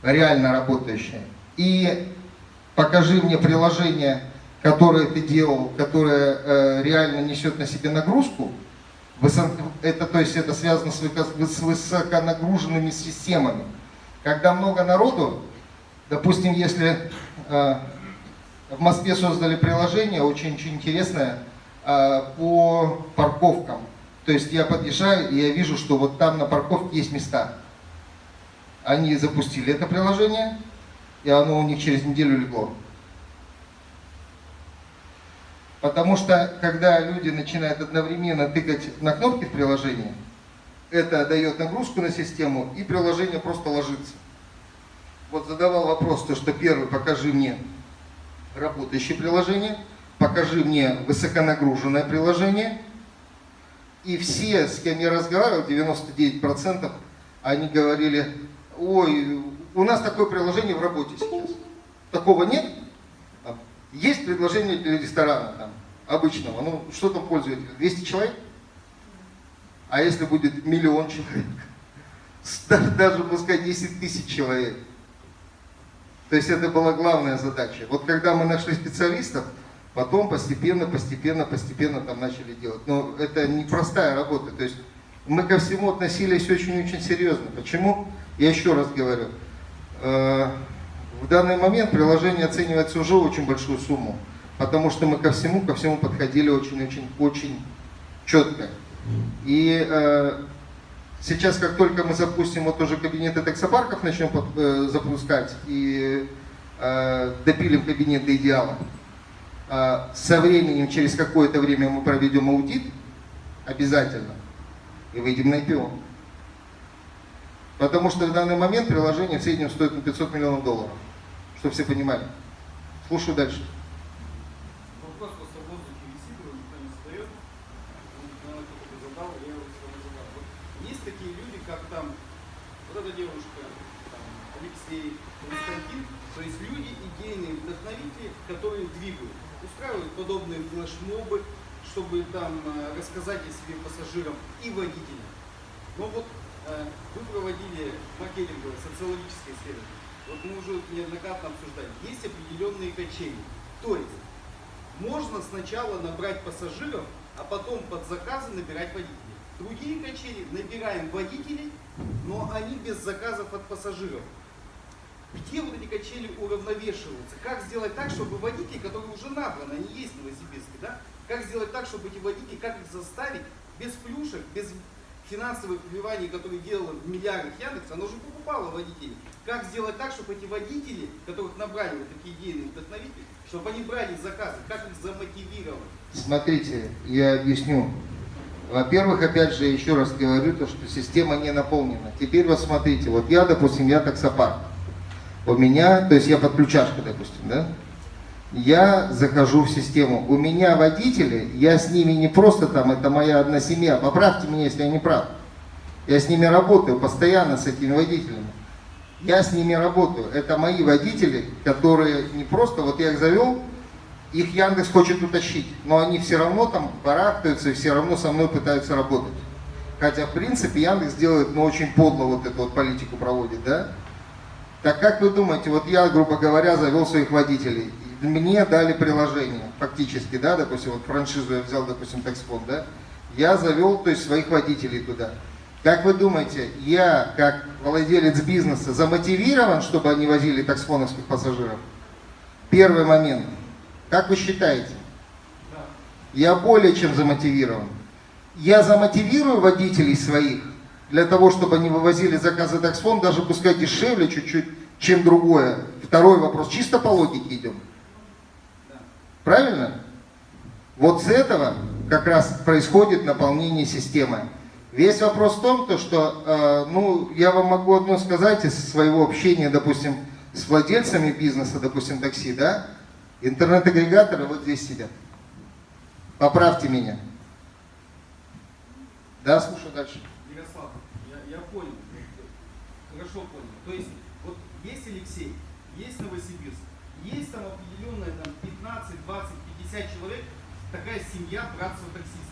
Speaker 1: реально работающее, и покажи мне приложение, которое ты делал, которое э, реально несет на себе нагрузку, это, то есть это связано с, с высоконагруженными системами. Когда много народу, допустим, если э, в Москве создали приложение очень-очень интересное э, по парковкам. То есть я подъезжаю, и я вижу, что вот там на парковке есть места. Они запустили это приложение, и оно у них через неделю легло. Потому что, когда люди начинают одновременно тыкать на кнопки в приложении, это дает нагрузку на систему, и приложение просто ложится. Вот задавал вопрос, то что первый, покажи мне работающее приложение, покажи мне высоконагруженное приложение. И все, с кем я разговаривал, 99%, они говорили, ой, у нас такое приложение в работе сейчас. Такого нет? Есть предложение для ресторана там, обычного, ну что там пользователей, 200 человек? А если будет миллион человек? Даже пускай 10 тысяч человек. То есть это была главная задача. Вот когда мы нашли специалистов, потом постепенно, постепенно, постепенно там начали делать. Но это непростая работа. То есть мы ко всему относились очень-очень серьезно. Почему? Я еще раз говорю. Э, в данный момент приложение оценивается уже очень большую сумму. Потому что мы ко всему, ко всему подходили очень-очень-очень четко. И э, Сейчас, как только мы запустим вот тоже кабинеты таксопарков, начнем э, запускать и допилим кабинеты идеала, э, со временем, через какое-то время мы проведем аудит, обязательно, и выйдем на IPO. Потому что в данный момент приложение в среднем стоит на 500 миллионов долларов, чтобы все понимали. Слушаю дальше.
Speaker 7: Алексей, Константин, то есть люди, идейные вдохновители, которые двигают. устраивают подобные флешмобы, чтобы там э, рассказать о себе пассажирам и водителям. Но вот э, вы проводили маркетинговое, социологическое исследование. Вот мы уже неоднократно обсуждали. Есть определенные качели. То есть можно сначала набрать пассажиров, а потом под заказы набирать водителей. Другие качели набираем водителей, но они без заказов от пассажиров. Где вот эти качели уравновешиваются? Как сделать так, чтобы водители, которые уже набраны, они есть в Новосибирске, да? Как сделать так, чтобы эти водители, как их заставить без плюшек, без финансовых вливаний, которые делала в миллиардах Яндекс, оно же покупало водителей. Как сделать так, чтобы эти водители, которых набрали вот такие идейные вдохновители, чтобы они брали заказы, как их замотивировать?
Speaker 1: Смотрите, я объясню. Во-первых, опять же, еще раз говорю, то, что система не наполнена. Теперь вот смотрите, вот я, допустим, я таксопарк. У меня, то есть я подключашка, допустим, да? Я захожу в систему. У меня водители, я с ними не просто там, это моя одна семья. Поправьте меня, если я не прав. Я с ними работаю постоянно, с этими водителями. Я с ними работаю. Это мои водители, которые не просто, вот я их завел, их Яндекс хочет утащить, но они все равно там барахтаются и все равно со мной пытаются работать. Хотя, в принципе, Яндекс делает, ну, очень подло вот эту вот политику проводит, да? Так как вы думаете, вот я, грубо говоря, завел своих водителей, мне дали приложение, фактически, да, допустим, вот франшизу я взял, допустим, таксфонд, да, я завел, то есть, своих водителей туда. Как вы думаете, я, как владелец бизнеса, замотивирован, чтобы они возили таксфоновских пассажиров? Первый момент. Как вы считаете? Я более чем замотивирован. Я замотивирую водителей своих для того, чтобы они вывозили заказы таксфон, даже пускай дешевле чуть-чуть, чем другое. Второй вопрос. Чисто по логике идем. Правильно? Вот с этого как раз происходит наполнение системы. Весь вопрос в том, то, что, э, ну, я вам могу одно сказать из своего общения, допустим, с владельцами бизнеса, допустим, такси, да, интернет-агрегаторы вот здесь сидят. Поправьте меня. Да, слушаю дальше.
Speaker 7: Ярослав, я, я понял, хорошо понял. То есть, вот есть Алексей, есть Новосибирск, есть там определенная там 15, 20, 50 человек, такая семья братства таксистов.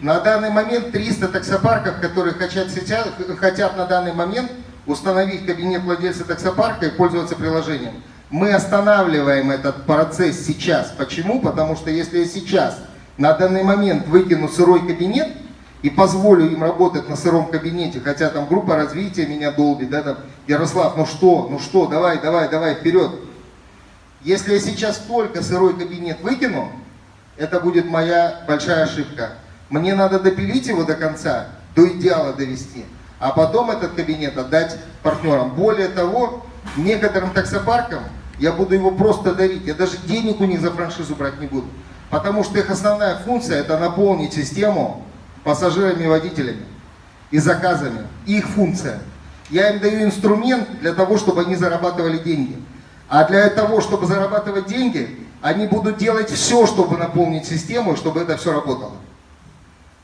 Speaker 1: На данный момент 300 таксопарков, которые хотят, сейчас, хотят на данный момент установить кабинет владельца таксопарка и пользоваться приложением. Мы останавливаем этот процесс сейчас. Почему? Потому что если я сейчас на данный момент выкину сырой кабинет и позволю им работать на сыром кабинете, хотя там группа развития меня долбит, да, там, Ярослав, ну что, ну что, давай, давай, давай, вперед. Если я сейчас только сырой кабинет выкину, это будет моя большая ошибка. Мне надо допилить его до конца, до идеала довести, а потом этот кабинет отдать партнерам. Более того, некоторым таксопаркам я буду его просто дарить. Я даже денег у них за франшизу брать не буду. Потому что их основная функция это наполнить систему пассажирами и водителями и заказами. Их функция. Я им даю инструмент для того, чтобы они зарабатывали деньги. А для того, чтобы зарабатывать деньги, они будут делать все, чтобы наполнить систему, чтобы это все работало.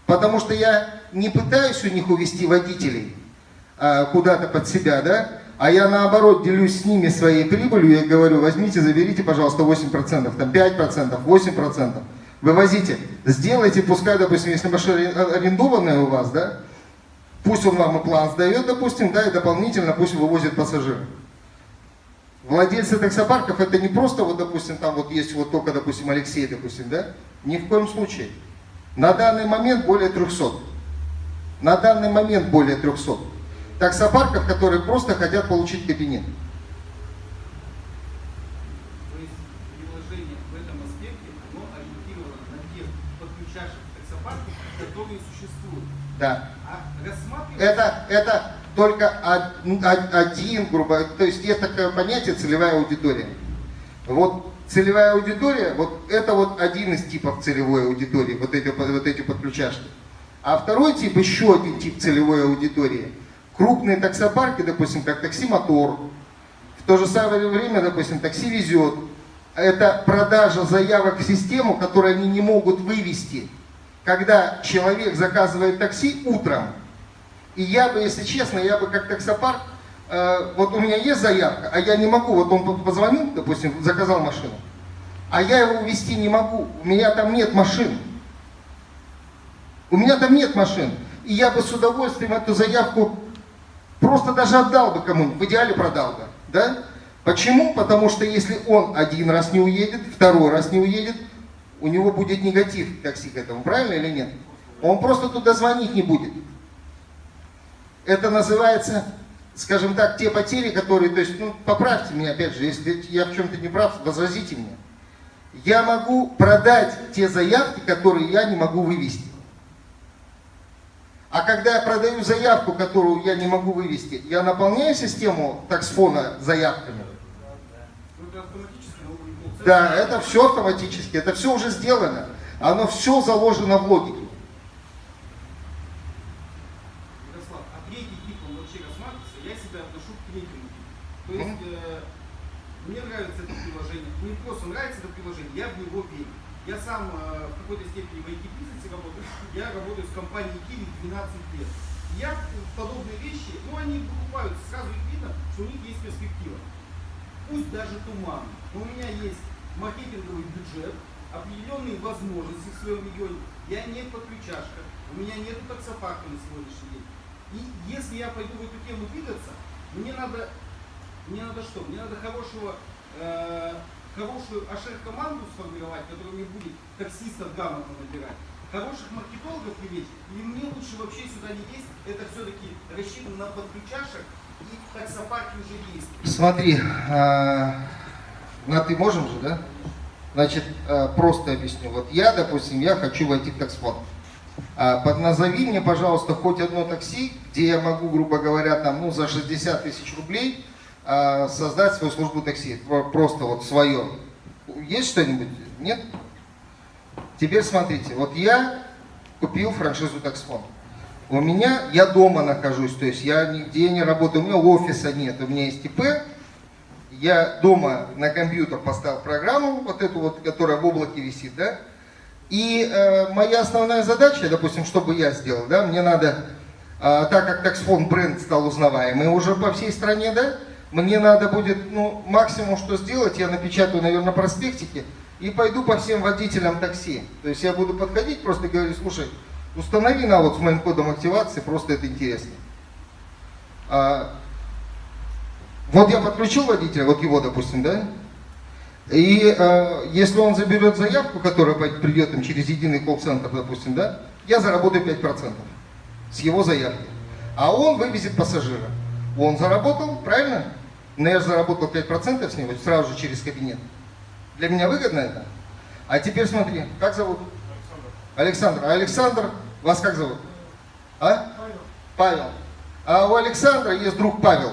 Speaker 1: Потому что я не пытаюсь у них увести водителей а, куда-то под себя, да, а я наоборот делюсь с ними своей прибылью и говорю, возьмите, заберите, пожалуйста, 8%, там 5%, 8%, вывозите, сделайте, пускай, допустим, если машина арендованная у вас, да, пусть он вам и план сдает, допустим, да, и дополнительно пусть вывозит пассажиров. Владельцы таксопарков это не просто, вот, допустим, там вот есть вот только, допустим, Алексей, допустим, да, ни в коем случае. На данный момент более 300. На данный момент более 300 таксопарков, которые просто хотят получить кабинет.
Speaker 7: То есть приложение в этом аспекте, оно ориентировано на тех подключавших таксопарков, которые существуют.
Speaker 1: Да.
Speaker 7: А.
Speaker 1: Это, это только один, грубо то есть есть такое понятие целевая аудитория. Вот целевая аудитория, вот это вот один из типов целевой аудитории, вот эти, вот эти подключашки. А второй тип, еще один тип целевой аудитории – Крупные таксопарки, допустим, как такси мотор, в то же самое время, допустим, такси везет. Это продажа заявок в систему, которые они не могут вывести. Когда человек заказывает такси утром, и я бы, если честно, я бы как таксопарк, э, вот у меня есть заявка, а я не могу, вот он позвонил, допустим, заказал машину, а я его увезти не могу, у меня там нет машин. У меня там нет машин. И я бы с удовольствием эту заявку просто даже отдал бы кому-нибудь, в идеале продал бы. Да? Почему? Потому что если он один раз не уедет, второй раз не уедет, у него будет негатив к такси к этому, правильно или нет? Он просто туда звонить не будет. Это называется, скажем так, те потери, которые, то есть, ну, поправьте меня опять же, если я в чем-то не прав, возразите мне. Я могу продать те заявки, которые я не могу вывести. А когда я продаю заявку, которую я не могу вывести, я наполняю систему таксфона заявками.
Speaker 7: Ну, это автоматически, ну, ну,
Speaker 1: Да, это все автоматически, это все уже сделано. Оно все заложено в логике.
Speaker 7: Ярослав, а третий тип, он вообще рассматривается, я себя отношу к третьему типу. То есть, э, мне нравится это приложение, мне просто нравится это приложение, я в него верю. Я сам э, в какой-то степени в IT-бизнесе работаю, я работаю с компанией Kiwi 12 лет. Я подобные вещи, ну они покупают, сразу их видно, что у них есть перспектива. Пусть даже туманно, но у меня есть маркетинговый бюджет, определенные возможности в своем регионе. Я не подключашка, у меня нет таксопарка на сегодняшний день. И если я пойду в эту тему двигаться, мне надо, мне надо что? Мне надо хорошего, э, хорошую ашер-команду сформировать, которая мне будет таксистов грамотно набирать. Хороших маркетологов привлечь, или мне лучше вообще сюда не лезть, это все-таки рассчитано на подключашек, и таксопарки уже есть.
Speaker 1: Смотри, а, на ты можем же, да? Значит, а, просто объясню. Вот я, допустим, я хочу войти в таксфон. А, Подназови мне, пожалуйста, хоть одно такси, где я могу, грубо говоря, там, ну, за 60 тысяч рублей а, создать свою службу такси. Про- Просто вот свое. Есть что-нибудь? Нет? Теперь смотрите, вот я купил франшизу таксфон. У меня, я дома нахожусь, то есть я нигде не работаю, у меня офиса нет, у меня есть ИП. Я дома на компьютер поставил программу, вот эту вот, которая в облаке висит, да. И э, моя основная задача, допустим, что бы я сделал, да, мне надо, э, так как таксфон бренд стал узнаваемый уже по всей стране, да, мне надо будет, ну, максимум, что сделать, я напечатаю, наверное, проспектики и пойду по всем водителям такси. То есть я буду подходить, просто говорить, слушай, установи на вот с моим кодом активации, просто это интересно. Вот я подключил водителя, вот его, допустим, да, и э, если он заберет заявку, которая придет им через единый колл-центр, допустим, да, я заработаю 5% с его заявки. А он вывезет пассажира. Он заработал, правильно? Но я заработал 5% с него сразу же через кабинет. Для меня выгодно это? А теперь смотри, как зовут? Александр. А Александр, вас как зовут? А? Павел. А у Александра есть друг Павел.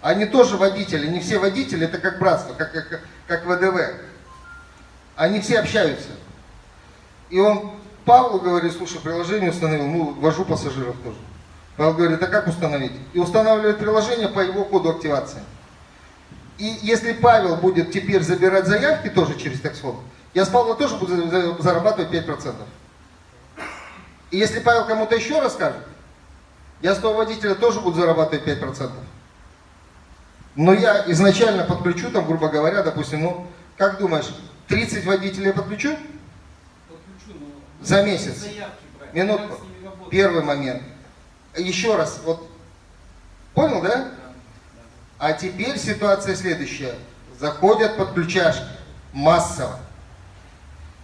Speaker 1: Они тоже водители, не все водители, это как братство, как, как, как ВДВ. Они все общаются. И он Павлу говорит, слушай, приложение установил, ну, вожу пассажиров тоже. Павел говорит, а как установить? И устанавливает приложение по его коду активации. И если Павел будет теперь забирать заявки тоже через таксфон, я с Павла тоже буду за- за- зарабатывать 5%. И если Павел кому-то еще расскажет, я с того водителя тоже буду зарабатывать 5%. Но я изначально подключу, там, грубо говоря, допустим, ну, как думаешь, 30 водителей подключу?
Speaker 7: Подключу, но
Speaker 1: За месяц. Минутку. Первый момент. Еще раз, вот, понял, да? А теперь ситуация следующая. Заходят подключашки массово.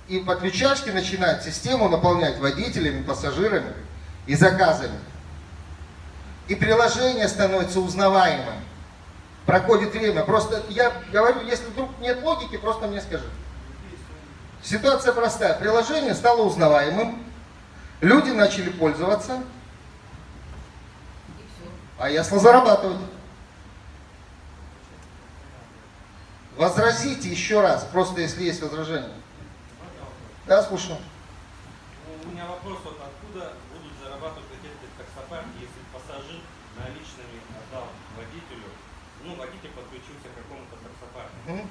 Speaker 1: И подключашки начинают систему наполнять водителями, пассажирами и заказами. И приложение становится узнаваемым. Проходит время. Просто я говорю, если вдруг нет логики, просто мне скажи. Ситуация простая. Приложение стало узнаваемым. Люди начали пользоваться. А я стал зарабатывать. Возразите еще раз, просто если есть возражение. Да, слушаю.
Speaker 3: У меня вопрос, вот откуда будут зарабатывать эти таксопарки, если пассажир наличными отдал водителю, ну, водитель подключился к какому-то таксопарку.
Speaker 1: Мгм.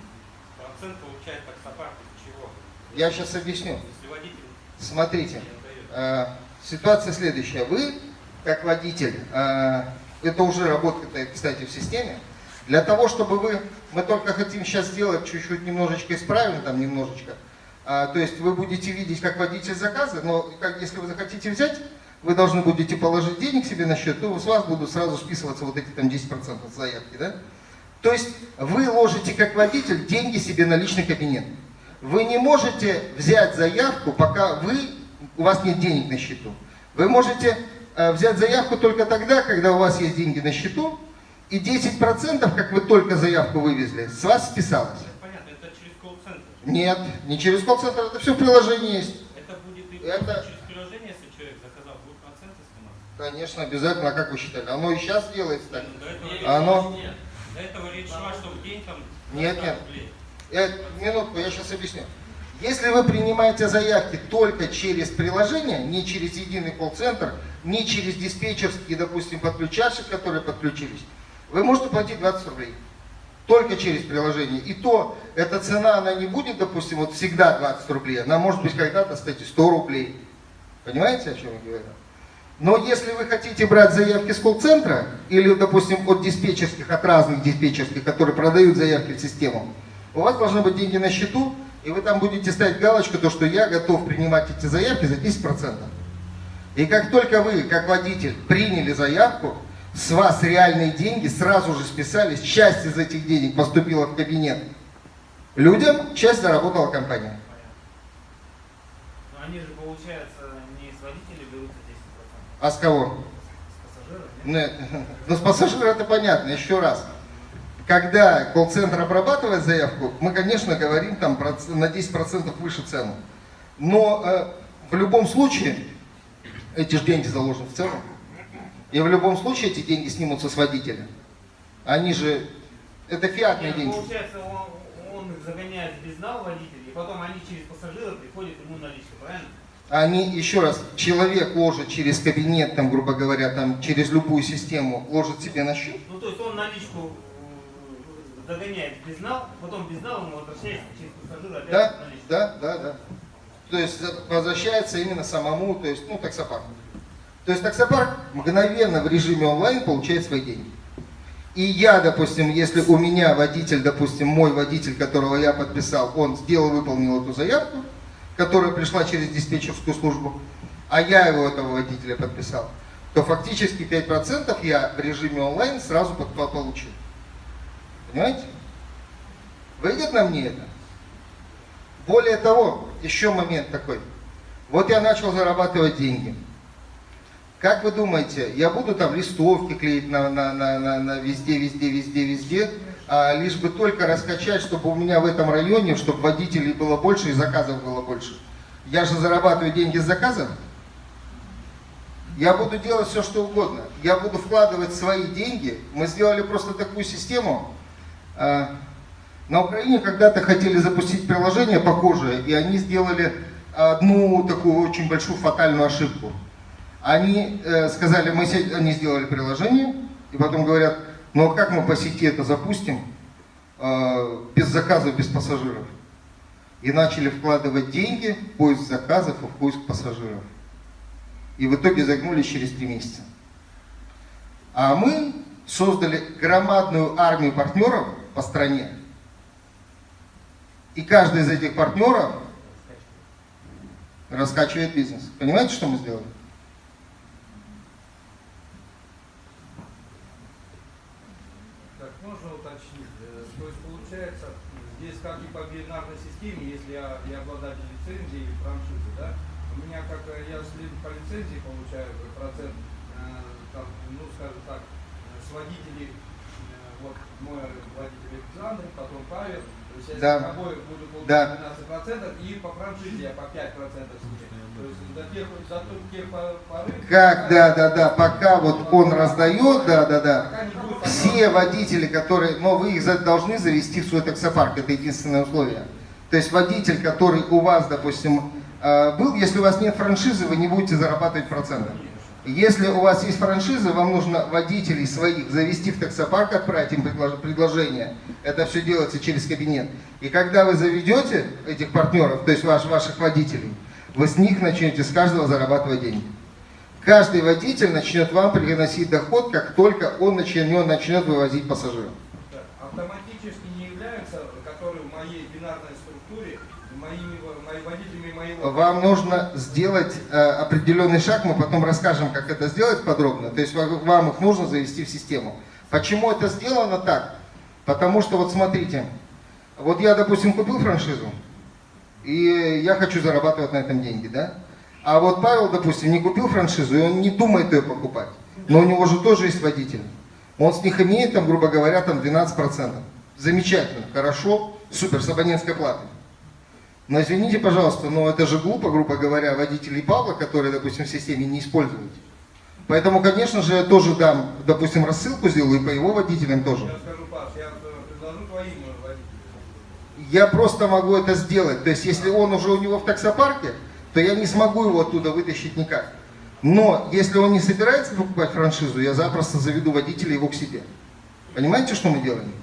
Speaker 3: Процент получает таксопарк из чего?
Speaker 1: Я сейчас объясню. Смотрите, э, ситуация следующая. Вы, как водитель, э, это уже работает, кстати, в системе, Для того, чтобы вы, мы только хотим сейчас сделать чуть-чуть немножечко исправим, там немножечко, а, то есть вы будете видеть, как водитель заказы, но если вы захотите взять, вы должны будете положить денег себе на счет, то с вас будут сразу списываться вот эти там 10% заявки, да? То есть вы ложите как водитель деньги себе на личный кабинет. Вы не можете взять заявку, пока вы, у вас нет денег на счету. Вы можете э, взять заявку только тогда, когда у вас есть деньги на счету, и 10%, как вы только заявку вывезли, с вас списалось.
Speaker 4: Понятно, это через колл-центр.
Speaker 1: Нет, не через колл-центр, это все в приложении есть.
Speaker 4: Это будет и
Speaker 1: Это-
Speaker 4: через приложение, если человек заказал, будут проценты сниматься.
Speaker 1: Конечно, обязательно, а как вы считали? Оно и сейчас делается так.
Speaker 4: Ну, до этого речь
Speaker 1: оно-
Speaker 4: нет. До этого речь шла, что в день там
Speaker 1: Нет,
Speaker 4: 300
Speaker 1: нет.
Speaker 4: рублей.
Speaker 1: Я, минутку, я сейчас объясню. Если вы принимаете заявки только через приложение, не через единый колл-центр, не через диспетчерские, допустим, подключашек, которые подключились, вы можете платить 20 рублей. Только через приложение. И то, эта цена, она не будет, допустим, вот всегда 20 рублей. Она может быть когда-то, кстати, 100 рублей. Понимаете, о чем я говорю? Но если вы хотите брать заявки с колл-центра, или, допустим, от диспетчерских, от разных диспетчерских, которые продают заявки в систему, у вас должны быть деньги на счету, и вы там будете ставить галочку, то, что я готов принимать эти заявки за 10%. И как только вы, как водитель, приняли заявку, с вас реальные деньги сразу же списались, часть из этих денег поступила в кабинет людям, часть заработала компания.
Speaker 4: Но они же, получается, не с водителей берутся 10%,
Speaker 1: А с кого?
Speaker 4: с пассажиров, нет?
Speaker 1: Нет. Ну, с пассажира это понятно, еще раз. Когда колл-центр обрабатывает заявку, мы, конечно, говорим там на 10% выше цену. Но э, в любом случае, эти же деньги заложены в цену. И в любом случае эти деньги снимутся с водителя. Они же, это фиатные
Speaker 4: Нет,
Speaker 1: деньги.
Speaker 4: Получается, он, он их загоняет в безнал водителей, и потом они через пассажира приходят ему наличка, правильно?
Speaker 1: Они, еще раз, человек ложит через кабинет, там, грубо говоря, там, через любую систему, ложит себе на счет.
Speaker 4: Ну, то есть он наличку загоняет в безнал, потом безнал ему возвращается через пассажира опять
Speaker 1: Да, да, да, да. То есть возвращается именно самому, то есть, ну, таксопарку. То есть таксопарк мгновенно в режиме онлайн получает свои деньги. И я, допустим, если у меня водитель, допустим, мой водитель, которого я подписал, он сделал, выполнил эту заявку, которая пришла через диспетчерскую службу, а я его, этого водителя, подписал, то фактически 5% я в режиме онлайн сразу получил. Понимаете? Выйдет на мне это? Более того, еще момент такой. Вот я начал зарабатывать деньги. Как вы думаете, я буду там листовки клеить на, на, на, на, на везде, везде, везде, везде, а лишь бы только раскачать, чтобы у меня в этом районе, чтобы водителей было больше и заказов было больше. Я же зарабатываю деньги с заказов. Я буду делать все, что угодно. Я буду вкладывать свои деньги. Мы сделали просто такую систему. А, на Украине когда-то хотели запустить приложение похожее, и они сделали одну такую очень большую фатальную ошибку. Они э, сказали, мы они сделали приложение, и потом говорят, ну а как мы по сети это запустим, э, без заказов, без пассажиров? И начали вкладывать деньги в поиск заказов и в поиск пассажиров. И в итоге загнулись через три месяца. А мы создали громадную армию партнеров по стране. И каждый из этих партнеров раскачивает бизнес. Понимаете, что мы сделали?
Speaker 6: Так, можно уточнить? Э, То есть получается, здесь как и по бинарной системе, если я, я обладатель лицензии или франшизы, да, у меня как э, я по лицензии получаю э, процент, э, там, ну скажем так, с водителей, вот мой водитель Александр, потом Павел, то есть я
Speaker 1: Да.
Speaker 6: с тобой буду получать
Speaker 1: Да.
Speaker 6: 12% и по франшизе я по 5% себе. То есть до тех, до тех пор- поры,
Speaker 1: Как, да, да, да, пока вот он раздает, да, да, да. Все водители, которые, но вы их должны завести в свой таксопарк, это единственное условие. То есть водитель, который у вас, допустим, э, был, если у вас нет франшизы, вы не будете зарабатывать проценты. Если у вас есть франшиза, вам нужно водителей своих завести в таксопарк, отправить им предлож- предложение. Это все делается через кабинет. И когда вы заведете этих партнеров, то есть ваш, ваших водителей, вы с них начнете с каждого зарабатывать деньги. Каждый водитель начнет вам приносить доход, как только он начнет, начнет вывозить пассажиров.
Speaker 6: Так,
Speaker 1: вам нужно сделать э, определенный шаг, мы потом расскажем, как это сделать подробно. То есть вам их нужно завести в систему. Почему это сделано так? Потому что вот смотрите, вот я, допустим, купил франшизу, и я хочу зарабатывать на этом деньги, да? А вот Павел, допустим, не купил франшизу, и он не думает ее покупать. Но у него же тоже есть водитель. Он с них имеет, там, грубо говоря, там 12%. Замечательно, хорошо, супер, с абонентской платой. Но извините, пожалуйста, но это же глупо, грубо говоря, водителей Павла, которые, допустим, в системе не используют. Поэтому, конечно же, я тоже дам, допустим, рассылку сделаю и по его водителям тоже.
Speaker 6: Я скажу, Паш, я э, предложу твоим э, водителям.
Speaker 1: Я просто могу это сделать. То есть, если он уже у него в таксопарке, то я не смогу его оттуда вытащить никак. Но если он не собирается покупать франшизу, я запросто заведу водителя его к себе. Понимаете, что мы делаем?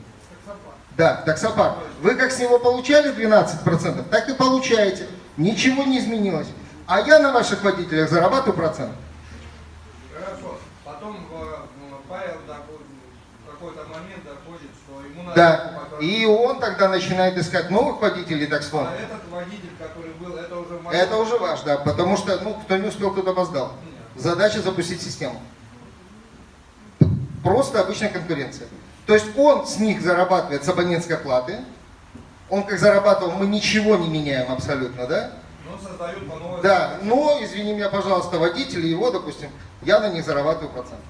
Speaker 1: Да, таксопарк. Вы как с него получали 12%, так и получаете. Ничего не изменилось. А я на ваших водителях зарабатываю процент.
Speaker 6: Хорошо. Потом э, ну, Павел в какой-то момент доходит, что ему надо
Speaker 1: Да. И он тогда начинает искать новых водителей таксфон.
Speaker 6: А этот водитель, который был, это уже мой-
Speaker 1: Это уже ваш, да, потому что, ну, кто не успел, тот опоздал. Задача запустить систему. Просто обычная конкуренция. То есть он с них зарабатывает с абонентской платы. Он как зарабатывал, мы ничего не меняем абсолютно, да?
Speaker 6: Но создают по новой...
Speaker 1: Да, но, извини меня, пожалуйста, водители его, допустим, я на них зарабатываю процент.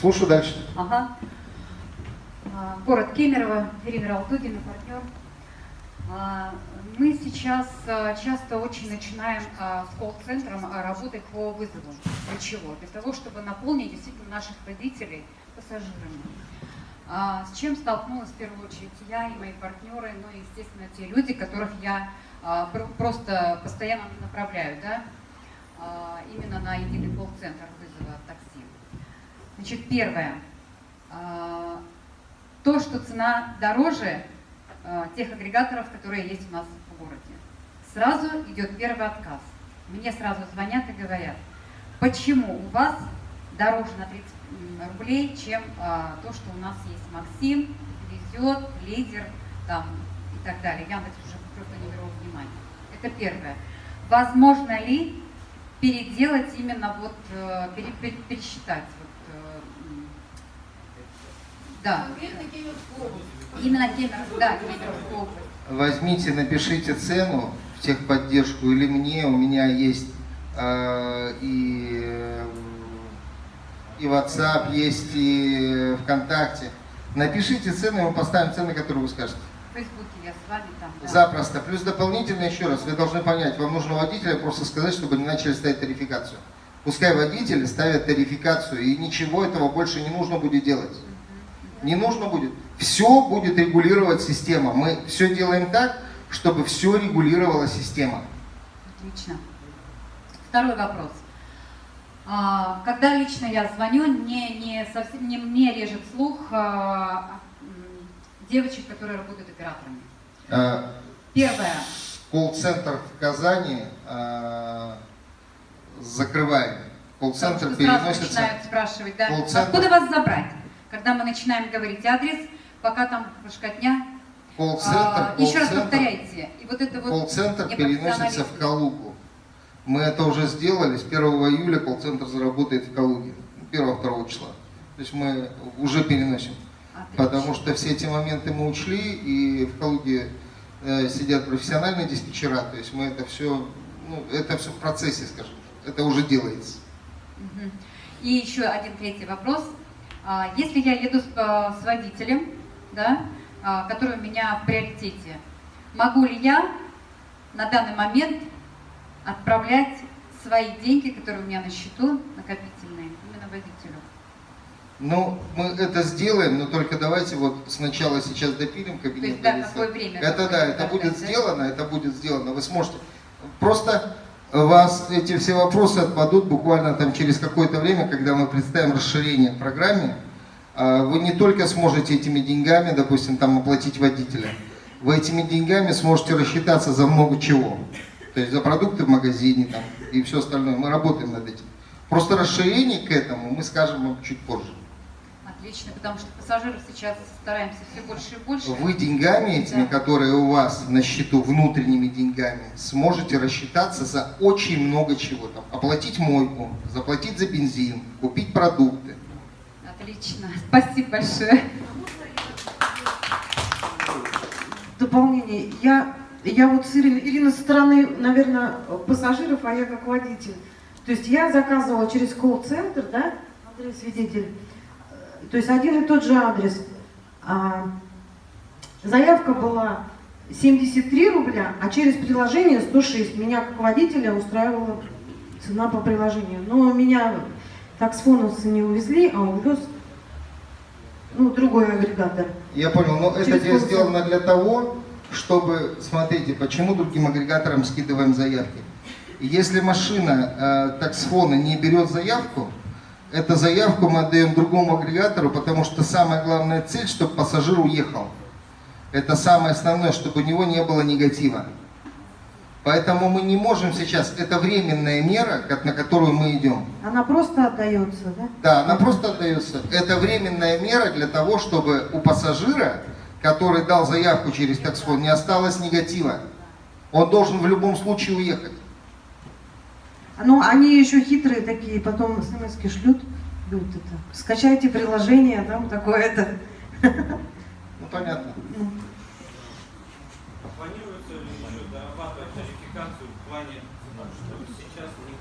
Speaker 1: Слушаю дальше.
Speaker 10: Ага. А, Город Кемерово, Ирина Ралтугина, партнер. Мы сейчас а, часто очень начинаем а, с колл-центром а, работать по вызову. Для чего? Для того, чтобы наполнить действительно наших родителей пассажирами. А, С чем столкнулась в первую очередь я и мои партнеры, ну и, естественно, те люди, которых я про- просто постоянно направляю, да, а, именно на единый колл-центр вызова такси. Значит, первое. А, То, что цена дороже тех агрегаторов, которые есть у нас городе. Сразу идет первый отказ. Мне сразу звонят и говорят, почему у вас дороже на 30 м, рублей, чем а, то, что у нас есть Максим, Везет, Лидер там, и так далее. Яндекс уже просто не беру во внимание. Это первое. Возможно ли переделать именно вот, э, пере- пере- пересчитать вот, э, да. Именно Кемеровскую, да, Кемеровскую область.
Speaker 1: Возьмите, напишите цену в техподдержку или мне, у меня есть э, и, и WhatsApp, есть и ВКонтакте. Напишите цены, мы поставим цены, которые вы скажете.
Speaker 10: В Фейсбуке я с вами там. да.
Speaker 1: Запросто. Плюс дополнительно еще раз, вы должны понять, вам нужно водителя просто сказать, чтобы они начали ставить тарификацию. Пускай водители ставят тарификацию, и ничего этого больше не нужно будет делать. Не нужно будет. Все будет регулировать система. Мы все делаем так, чтобы все регулировала система.
Speaker 10: Отлично. Второй вопрос. А, Когда лично я звоню, не, не совсем, не мне режет слух а, девочек, которые работают операторами.
Speaker 1: Э,
Speaker 10: Первое.
Speaker 1: Колл-центр в Казани э, закрываем. Колл-центр
Speaker 10: сразу
Speaker 1: переносится.
Speaker 10: начинают спрашивать, да, откуда вас забрать? Когда мы начинаем говорить адрес, пока там башкотня,
Speaker 1: Колл-центр,
Speaker 10: а, еще раз повторяйте. И вот это вот
Speaker 1: Колл-центр переносится в. Калугу. Мы это уже сделали. С 1 июля колл-центр заработает в Калуге. 1-2 числа. То есть мы уже переносим.
Speaker 10: Отлично.
Speaker 1: Потому что все эти моменты мы учли, и в Калуге э, сидят профессиональные диспетчера. То есть мы это все, ну, это все в процессе, скажем. Это уже делается.
Speaker 10: Мгм. И еще один третий вопрос. А, Если я еду с, с водителем, да, а, который у меня в приоритете, могу ли я на данный момент отправлять свои деньги, которые у меня на счету, накопительные, именно водителю?
Speaker 1: Ну, мы это сделаем, но только давайте вот сначала сейчас допилим
Speaker 10: То
Speaker 1: кабинет.
Speaker 10: есть, да, какое время?
Speaker 1: Это да, это будет сделано, это будет сделано. Вы сможете. Просто вас эти все вопросы отпадут буквально там через какое-то время, когда мы представим расширение в программе. А, Вы не только сможете этими деньгами, допустим, там оплатить водителя, вы этими деньгами сможете рассчитаться за много чего. То есть за продукты в магазине там, и все остальное. Мы работаем над этим. Просто расширение к этому мы скажем вам чуть позже.
Speaker 10: Отлично, потому что пассажиров сейчас стараемся все больше и больше.
Speaker 1: Вы деньгами этими,
Speaker 10: Да.
Speaker 1: которые у вас на счету, внутренними деньгами, сможете рассчитаться за очень много чего. Там, оплатить мойку, заплатить за бензин, купить продукты.
Speaker 10: Отлично, спасибо большое.
Speaker 2: дополнение. Я, я вот с Ириной, Ирина со стороны, наверное, пассажиров, а я как водитель. То есть я заказывала через колл-центр, да, Андрей свидетель. То есть один и тот же адрес. А, заявка была 73 рубля, а через приложение 106. Меня как водителя устраивала цена по приложению. Но меня таксфоновцы не увезли, а увез ну, другой агрегатор.
Speaker 1: Я понял, но это
Speaker 2: Через
Speaker 1: дело
Speaker 2: колл-центр.
Speaker 1: сделано для того, чтобы, смотрите, почему другим агрегаторам скидываем заявки. Если машина э, таксфона не берет заявку, эту заявку мы отдаем другому агрегатору, потому что самая главная цель, чтобы пассажир уехал. Это самое основное, чтобы у него не было негатива. Поэтому мы не можем сейчас, это временная мера, на которую мы идем.
Speaker 2: Она просто отдается, да?
Speaker 1: Да, она просто отдается. Это временная мера для того, чтобы у пассажира, который дал заявку через таксфон, не осталось негатива. Он должен в любом случае уехать.
Speaker 2: Ну, они еще хитрые такие, потом смс шлют, шлют это. Скачайте приложение, там такое-то.
Speaker 1: Ну, понятно.
Speaker 4: Планируется ли еще дорабатывать тарификацию в плане, что сейчас не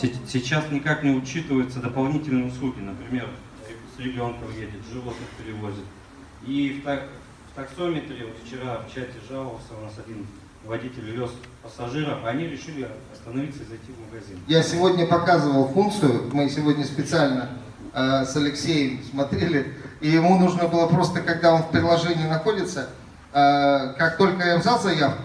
Speaker 3: Се- Сейчас никак не учитываются дополнительные услуги, например, с ребенком едет, животных перевозит. И в, так- в таксометре, вот вчера в чате жаловался, у нас один водитель вез пассажиров, они решили остановиться и зайти в магазин.
Speaker 1: Я сегодня показывал функцию, мы сегодня специально э, с Алексеем смотрели, и ему нужно было просто, когда он в приложении находится, э, как только я взял заявку,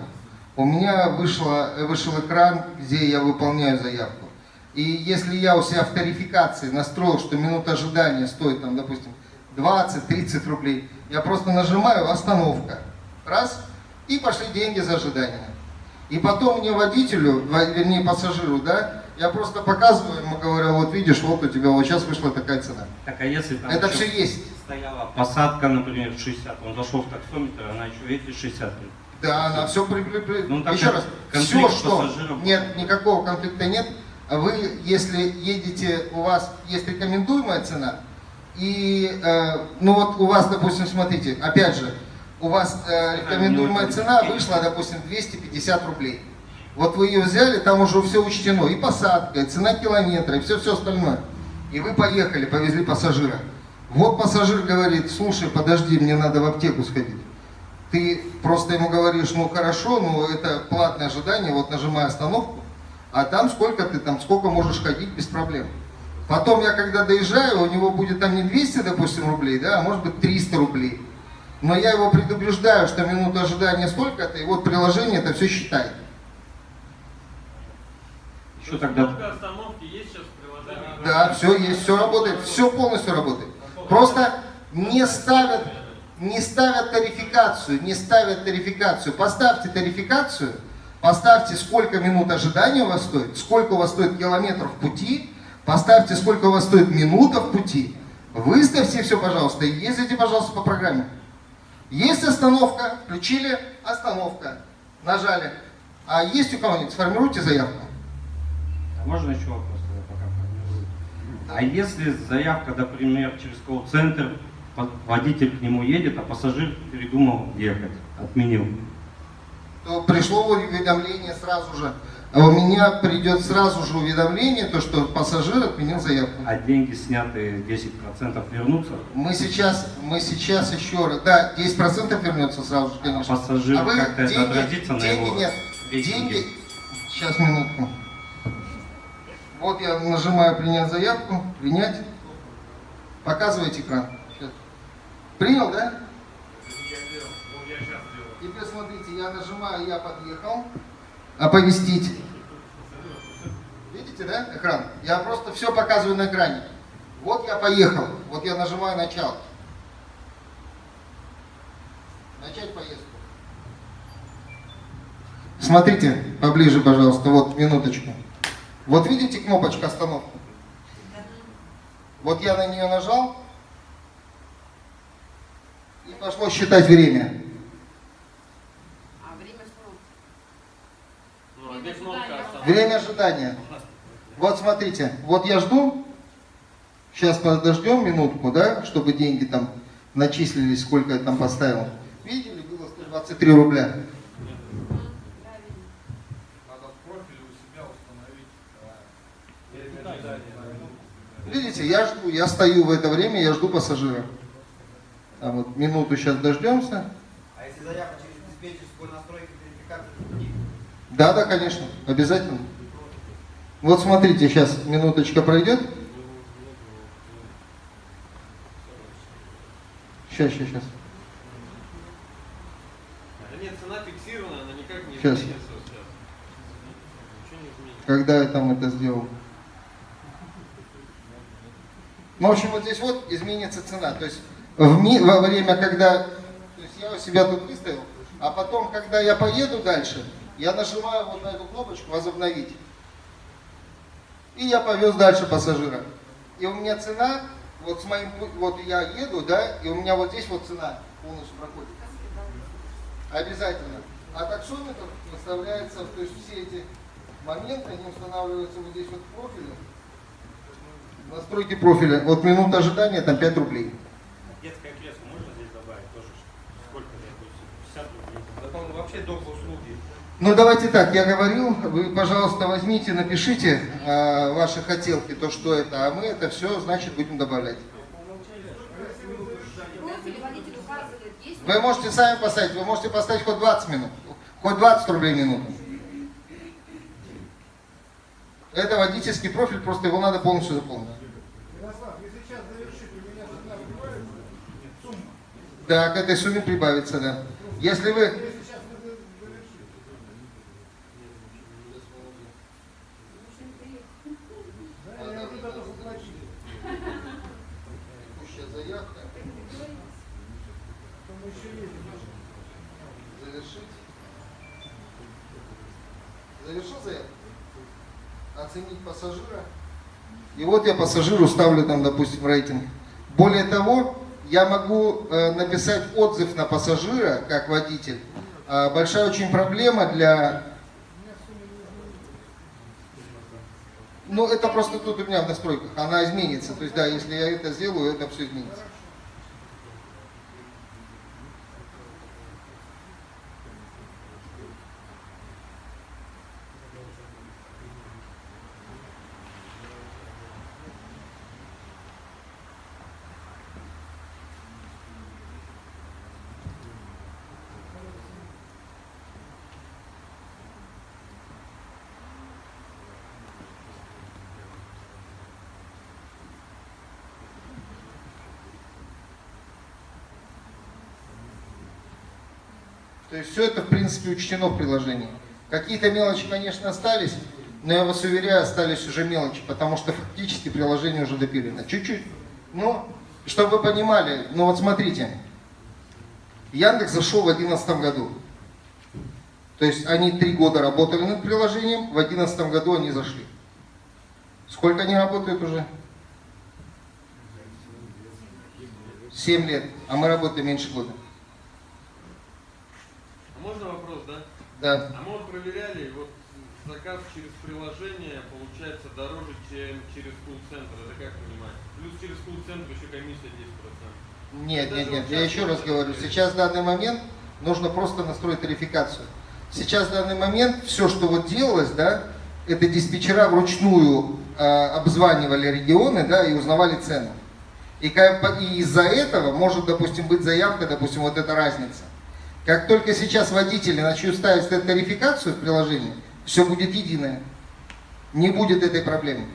Speaker 1: у меня вышло, вышел экран, где я выполняю заявку. И если я у себя в тарификации настроил, что минута ожидания стоит, там, допустим, 20-30 рублей, я просто нажимаю «Остановка». Раз, и пошли деньги за ожидание. И потом мне водителю, во- вернее пассажиру, да, я просто показываю ему, говорю, вот видишь, вот у тебя вот сейчас вышла такая цена.
Speaker 3: Так а если там
Speaker 1: Это все есть.
Speaker 3: стояла посадка, например, 60, он зашел в таксометр, она еще эти 60.
Speaker 1: Да, она все при, при- при-
Speaker 3: Ну,
Speaker 1: Еще раз, все, что
Speaker 3: пассажиров.
Speaker 1: нет, никакого конфликта нет. А Вы, если едете, у вас есть рекомендуемая цена, и, э, ну вот у вас, допустим, смотрите, опять же, у вас э, рекомендуемая цена вышла, допустим, 250 рублей. Вот вы ее взяли, там уже все учтено, и посадка, и цена километра, и все-все остальное. И вы поехали, повезли пассажира. Вот пассажир говорит, слушай, подожди, мне надо в аптеку сходить. Ты просто ему говоришь, ну хорошо, ну это платное ожидание, вот нажимай остановку, а там сколько ты там, сколько можешь ходить без проблем. Потом я когда доезжаю, у него будет там не 200, допустим, рублей, да, а может быть 300 рублей. Но я его предупреждаю, что минута ожидания столько-то, и вот приложение это все считает.
Speaker 3: Еще тогда
Speaker 9: остановки есть сейчас в приложении?
Speaker 1: Да, все есть, все работает, все полностью работает. Просто не ставят, не ставят тарификацию, не ставят тарификацию. Поставьте тарификацию, поставьте, сколько минут ожидания у вас стоит, сколько у вас стоит километров пути, поставьте, сколько у вас стоит минута в пути, выставьте все, пожалуйста, и ездите, пожалуйста, по программе. Есть остановка, включили, остановка, нажали. А есть у кого-нибудь, сформируйте заявку.
Speaker 3: А Можно еще вопрос пока формирую? А если заявка, например, через колл-центр, водитель к нему едет, а пассажир передумал ехать, отменил?
Speaker 1: то пришло уведомление сразу же. А у меня придет сразу же уведомление, то, что пассажир отменил заявку.
Speaker 3: А деньги снятые 10% вернутся?
Speaker 1: Мы сейчас, мы сейчас еще раз, да, 10% вернется сразу же, конечно.
Speaker 3: Пассажир
Speaker 1: А вы
Speaker 3: как-то это
Speaker 1: деньги-
Speaker 3: отразится на
Speaker 1: деньги
Speaker 3: его
Speaker 1: нет,
Speaker 3: рейтинге?
Speaker 1: деньги, сейчас минутку. Вот я нажимаю принять заявку, принять. Показывайте экран. Щас. Принял, да? Теперь смотрите, я нажимаю, я подъехал, оповестить. Видите, да, экран? Я просто все показываю на экране. Вот я поехал, вот я нажимаю начало. Начать поездку. Смотрите, поближе, пожалуйста, вот минуточку. Вот видите кнопочку остановки? Вот я на нее нажал, и пошло считать время.
Speaker 5: А время что?
Speaker 3: Ну, а где кнопка остановки?
Speaker 1: Время ожидания. Вот смотрите, вот я жду, сейчас подождем минутку, да, чтобы деньги там начислились, сколько я там поставил. Видели, было 123 рубля.
Speaker 9: Надо в профиле у себя установить время ожидания.
Speaker 1: Видите, я жду, я стою в это время, я жду пассажира. А вот минуту сейчас дождемся.
Speaker 11: А если заявка через диспетчерскую настройку верификации?
Speaker 1: Да, да, конечно, обязательно. Вот смотрите, сейчас минуточка пройдет. Сейчас, сейчас, сейчас.
Speaker 3: Нет, цена фиксирована, она никак не
Speaker 1: Сейчас.
Speaker 3: изменится.
Speaker 1: Когда я там это сделал. Ну, в общем, вот здесь вот изменится цена. То есть в ми- во время, когда... То есть я у себя тут выставил, а потом, когда я поеду дальше, я нажимаю вот на эту кнопочку «Возобновить». И я повез дальше пассажира. И у меня цена, вот с моим, вот я еду, да, и у меня вот здесь вот цена полностью проходит. Обязательно. А таксометр выставляется, то есть все эти моменты, они устанавливаются вот здесь вот в профиле. Настройки профиля. Вот минута ожидания, там 5 рублей.
Speaker 3: Детское кресло можно здесь добавить тоже? Сколько, допустим, 50 рублей?
Speaker 6: Да там вообще доп.
Speaker 1: Ну давайте так, я говорил, вы, пожалуйста, возьмите, напишите э, ваши хотелки, то что это, а мы это все, значит, будем добавлять.
Speaker 5: В
Speaker 1: Вы можете сами поставить, вы можете поставить хоть 20 минут, хоть 20 рублей минуту. Это водительский профиль, просто его надо полностью заполнить. Да, к этой сумме прибавится, да. Если вы
Speaker 9: за- завершите. Да, я уже готов уплатить.
Speaker 1: Текущая заявка.
Speaker 9: Потом еще есть.
Speaker 1: Завершить. Завершил заявку? Оценить пассажира. И вот я пассажиру ставлю там, допустим, рейтинг. Более того, я могу э, написать отзыв на пассажира, как водитель. А, большая очень проблема для... Ну, это просто тут у меня в настройках. Она изменится. То есть, да, если я это сделаю, это все изменится. То есть все это, в принципе, учтено в приложении. Какие-то мелочи, конечно, остались, но я вас уверяю, остались уже мелочи, потому что фактически приложение уже допилено. Чуть-чуть. Но, чтобы вы понимали, ну вот смотрите, Яндекс зашел в 2011 году. То есть они три года работали над приложением, в 2011 году они зашли. Сколько они работают уже? Семь лет, а мы работаем меньше года.
Speaker 12: Можно вопрос, да?
Speaker 1: Да.
Speaker 12: А мы вот проверяли, вот заказ через приложение получается дороже, чем через колл-центр. Это как понимать? Плюс через колл-центр еще комиссия 10%.
Speaker 1: Нет, нет, нет, я еще раз говорю, сейчас в данный момент нужно просто настроить тарификацию. Сейчас в данный момент все, что вот делалось, да, это диспетчера вручную э, обзванивали регионы, да, и узнавали цену. И, и из-за этого может, допустим, быть заявка, допустим, вот эта разница. Как только сейчас водители начнут ставить тарификацию в приложении, все будет единое. Не будет этой проблемы.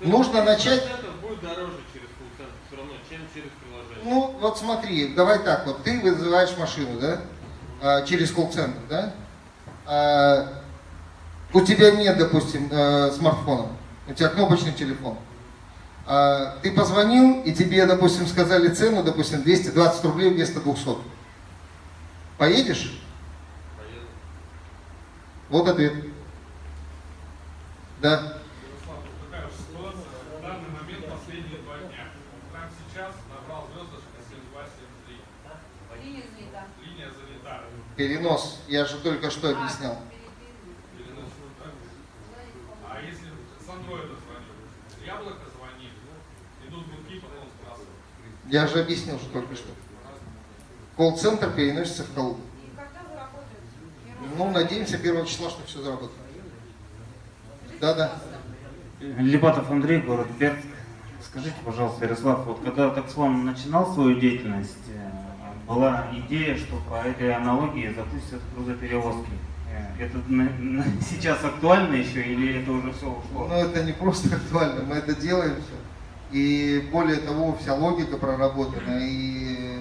Speaker 12: То
Speaker 1: Нужно начать-
Speaker 12: будет дороже через колл-центр все равно, чем через приложение.
Speaker 1: Ну, вот смотри, давай так, вот ты вызываешь машину, да, а, через колл-центр, да, А, у тебя нет, допустим, э, смартфона, у тебя кнопочный телефон. А, Ты позвонил, и тебе, допустим, сказали цену, допустим, 220 рублей вместо 200. Поедешь?
Speaker 12: Поеду.
Speaker 1: Вот ответ. Да.
Speaker 9: Ярослав, вот такая же ситуация. последние два дня. Прямо сейчас набрал звездочка 7273.
Speaker 5: Линия занята.
Speaker 9: Линия занята.
Speaker 1: Перенос, я же только что объяснял.
Speaker 9: Перенос, да? А если с андроида звонил? С яблока звонит, идут гудки, потом сбрасывают.
Speaker 1: Я же объяснил, что только что. Колл-центр переносится в колу. Ну, надеемся, первого числа, что все заработает. Да-да.
Speaker 4: Липатов Андрей, город Бердск. Скажите, пожалуйста, Ярослав, вот когда Таксфон начинал свою деятельность, э, была идея, что по этой аналогии запустят грузоперевозки. Э, Это сейчас актуально еще или это уже все ушло?
Speaker 1: Но это не просто актуально, мы это делаем все. И более того, вся логика проработана. И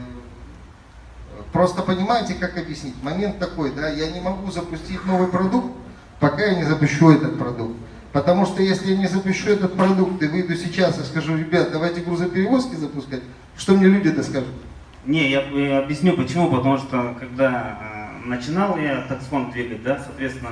Speaker 1: просто понимаете, как объяснить? Момент такой, да, я не могу запустить новый продукт, пока я не запущу этот продукт. Потому что если я не запущу этот продукт и выйду сейчас и скажу, ребят, давайте грузоперевозки запускать, что мне люди-то скажут?
Speaker 4: Не, я э, объясню почему. Потому что когда э, начинал я таксфон двигать, да, соответственно,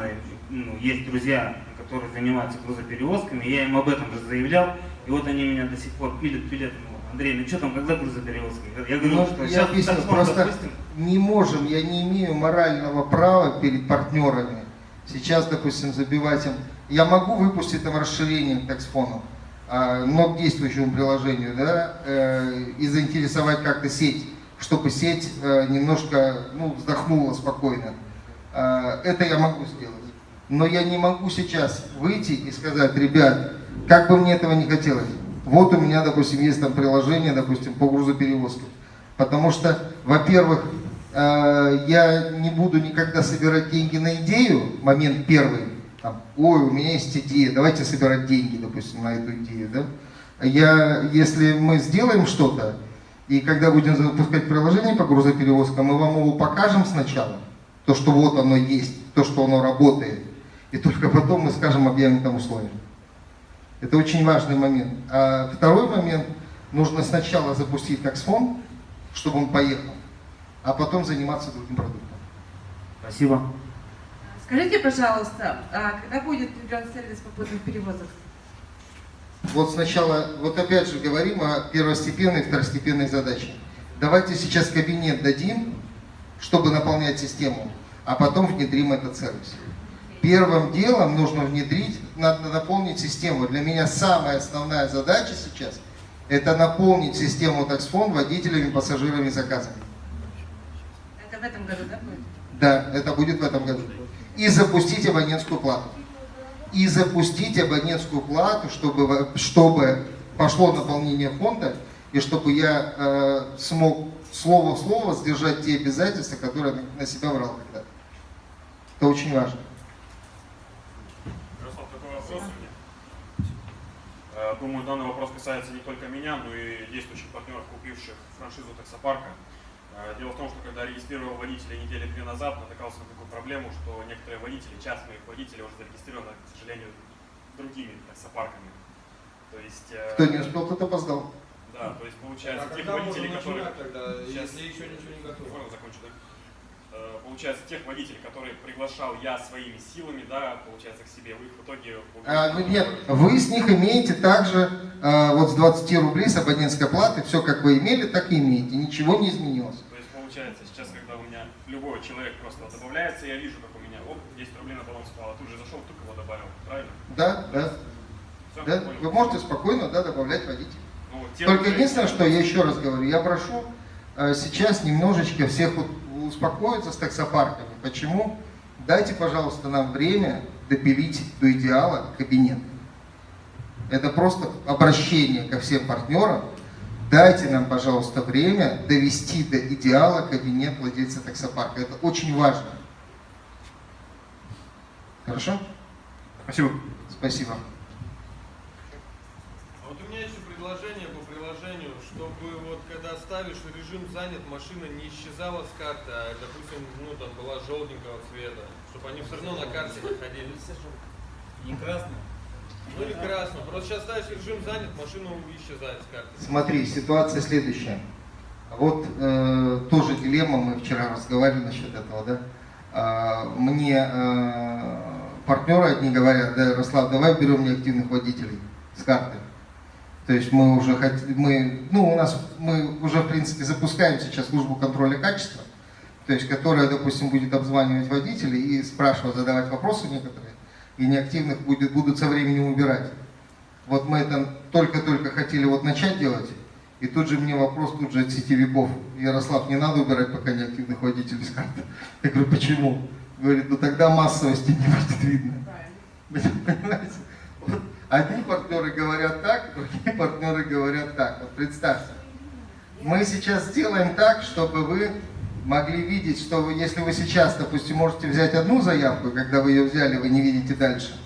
Speaker 4: ну, есть друзья, которые занимаются грузоперевозками, я им об этом же заявлял, и вот они меня до сих пор пилят, пилят. Андрей, ну что там, когда грузоперевозки? Я говорю,
Speaker 1: Ну,
Speaker 4: что
Speaker 1: я
Speaker 4: сейчас
Speaker 1: объясню,
Speaker 4: таксфон
Speaker 1: просто
Speaker 4: запустим.
Speaker 1: не можем, я не имею морального права перед партнерами сейчас, допустим, забивать им. Я могу выпустить там расширение к таксфону, а, но к действующему приложению, да, э, и заинтересовать как-то сеть, чтобы сеть э, немножко, ну, вздохнула спокойно. А, Это я могу сделать. Но я не могу сейчас выйти и сказать, ребят, как бы мне этого не хотелось, вот у меня, допустим, есть там приложение, допустим, по грузоперевозкам. Потому что, во-первых, э, я не буду никогда собирать деньги на идею, момент первый, там, ой, у меня есть идея, давайте собирать деньги, допустим, на эту идею, да. Я, если мы сделаем что-то, и когда будем запускать приложение по грузоперевозкам, мы вам его покажем сначала, то, что вот оно есть, то, что оно работает, и только потом мы скажем, объявим там условия. Это очень важный момент. А второй момент, нужно сначала запустить таксфон, чтобы он поехал, а потом заниматься другим продуктом.
Speaker 4: Спасибо.
Speaker 13: Скажите, пожалуйста, а когда будет внедрен сервис попутных перевозок?
Speaker 1: Вот сначала, вот опять же говорим о первостепенной и второстепенной задаче. Давайте сейчас кабинет дадим, чтобы наполнять систему, а потом внедрим этот сервис. Первым делом нужно внедрить, надо наполнить систему. Для меня самая основная задача сейчас – это наполнить систему таксфон водителями, пассажирами, заказами.
Speaker 13: Это в этом году, да, будет?
Speaker 1: Да, это будет в этом году. И запустить абонентскую плату. И запустить абонентскую плату, чтобы, чтобы пошло наполнение фонда, и чтобы я э, смог слово в слово сдержать те обязательства, которые на- на себя брал когда-то. Это очень важно.
Speaker 14: Ярослав, такой вопрос у меня. Э, Думаю, данный вопрос касается не только меня, но и действующих партнеров, купивших франшизу таксопарка. Э, Дело в том, что когда регистрировал водителя недели две назад, натыкался на такую проблему, что некоторые водители, часть моих водителей уже зарегистрированы, к сожалению, другими таксопарками. То есть... э,
Speaker 1: Кто не успел, тот опоздал.
Speaker 14: Да, то есть получается
Speaker 6: А
Speaker 14: тех
Speaker 6: когда
Speaker 14: водителей, которые...
Speaker 6: начинать тогда,
Speaker 14: Сейчас,
Speaker 6: если еще ничего не готово?
Speaker 14: Можно закончу, да? Э, Получается, тех водителей, которые приглашал я своими силами, да, получается, к себе, вы их в итоге...
Speaker 1: А, ну, нет, вы с них имеете также а, вот с 20 рублей с абонентской платы, все как вы имели, так и имеете, ничего не изменилось.
Speaker 14: То есть получается, сейчас, когда у меня любой человек просто добавляется, я вижу, как у меня, оп, 10 рублей на баланс упало, тут же зашел, только его добавил, правильно?
Speaker 1: Да, да.
Speaker 14: Всё,
Speaker 1: Да,
Speaker 14: понял.
Speaker 1: вы можете спокойно да, добавлять водителей.
Speaker 14: Ну,
Speaker 1: Только единственное, что я еще раз говорю, я прошу сейчас немножечко всех вот успокоиться с таксопарками. Почему? Дайте, пожалуйста, нам время допилить до идеала кабинет. Это просто обращение ко всем партнерам. Дайте нам, пожалуйста, время довести до идеала кабинет владельца таксопарка. Это очень важно. Хорошо?
Speaker 14: Спасибо.
Speaker 1: Спасибо.
Speaker 12: А вот у меня еще предложение по приложению, чтобы вот когда ставишь режим занят, машина не исчезала с карты, а, допустим, ну там была желтенького цвета, чтобы они все равно на карте находились.
Speaker 4: Не красный?
Speaker 12: Ну или красный. Просто сейчас ставишь режим занят, машина исчезает с карты.
Speaker 1: Смотри, ситуация следующая. Вот э, тоже дилемма, мы вчера разговаривали насчет этого, да. А, мне партнеры одни говорят, да, Ярослав, давай берем неактивных водителей с карты. То есть мы уже хотим, мы, ну у нас, мы уже в принципе запускаем сейчас службу контроля качества, то есть которая, допустим, будет обзванивать водителей и спрашивать, задавать вопросы некоторые, и неактивных будет, будут со временем убирать. Вот мы это только-только хотели вот начать делать, и тут же мне вопрос тут же от сетевиков. Ярослав, не надо убирать пока неактивных водителей с карты. Я говорю, почему? Говорит, ну тогда массовости не будет видно. Понимаете? Одни партнеры говорят так, другие партнеры говорят так. Вот представьте. Мы сейчас сделаем так, чтобы вы могли видеть, что вы, если вы сейчас, допустим, можете взять одну заявку, когда вы ее взяли, вы не видите дальше,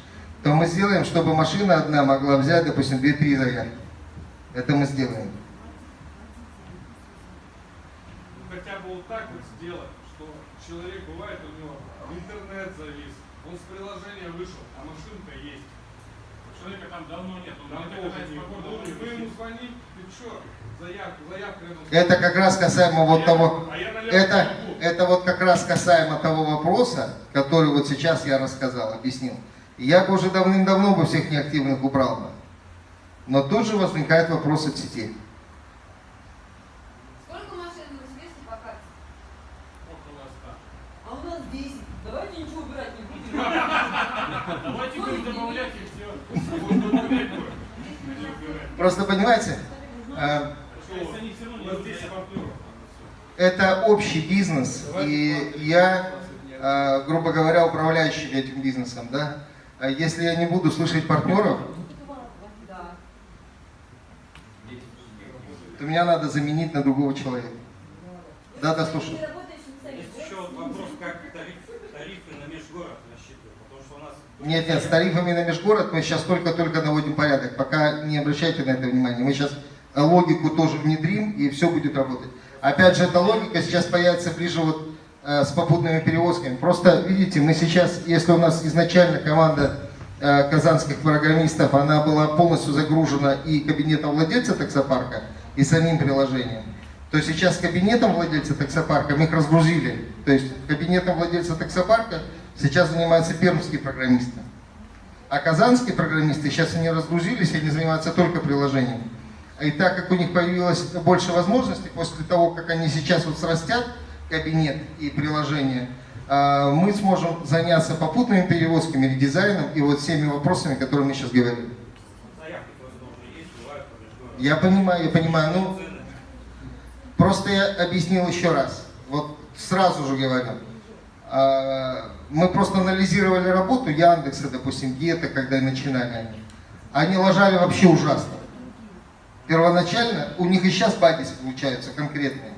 Speaker 1: то мы сделаем, чтобы машина одна могла взять, допустим, 2-3 заявки. Это мы сделаем.
Speaker 9: Ну, хотя бы вот так вот сделать, что человек бывает у него интернет завис, он с приложения вышел, а машинка есть.
Speaker 15: Человека там давно нет, он
Speaker 9: не ему ты что,
Speaker 1: Это как раз касаемо вот того,
Speaker 9: а
Speaker 1: это, это вот как раз касаемо того вопроса, который вот сейчас я рассказал, объяснил. Я бы уже давным-давно бы всех неактивных убрал бы. Но тут же возникает вопрос от сети.
Speaker 5: Сколько машин в Новосибирске по карте?
Speaker 15: Около ста.
Speaker 13: А у нас 10. Давайте ничего убирать не будем.
Speaker 15: Давайте будем добавлять и все. Будем добавлять будем. а не убирать.
Speaker 1: Просто понимаете, э,
Speaker 15: То есть они все равно не
Speaker 9: У нас 10
Speaker 15: разбирают.
Speaker 9: партнеров.
Speaker 1: это общий бизнес, и я, э, грубо говоря, управляющий этим бизнесом, да. А Если я не буду слышать партнеров, то меня надо заменить на другого человека. Да, да, слушай.
Speaker 16: Есть еще вот вопрос, как тариф, тарифы на межгород рассчитывают, потому что у нас...
Speaker 1: Нет, нет, с тарифами на межгород мы сейчас только-только наводим порядок. Пока не обращайте на это внимания. Мы сейчас логику тоже внедрим, и все будет работать. Опять же, эта логика сейчас появится ближе вот э, с попутными перевозками. Просто, видите, мы сейчас, если у нас изначально команда э, казанских программистов, она была полностью загружена и кабинетом владельца таксопарка, и самим приложением, то сейчас кабинетом владельца таксопарка мы их разгрузили. То есть кабинетом владельца таксопарка сейчас занимаются пермские программисты. А казанские программисты сейчас они разгрузились, они занимаются только приложением. И так как у них появилось больше возможностей, после того, как они сейчас вот срастят кабинет и приложение, а, мы сможем заняться попутными перевозками, редизайном и вот всеми вопросами, которые мы сейчас говорим. Я понимаю, я понимаю. Ну, просто я объяснил еще раз. Вот сразу же говорю. Мы просто анализировали работу Яндекса, допустим, Гета, когда начинали они. Они ложали вообще ужасно. Первоначально у них и сейчас баги получаются конкретные.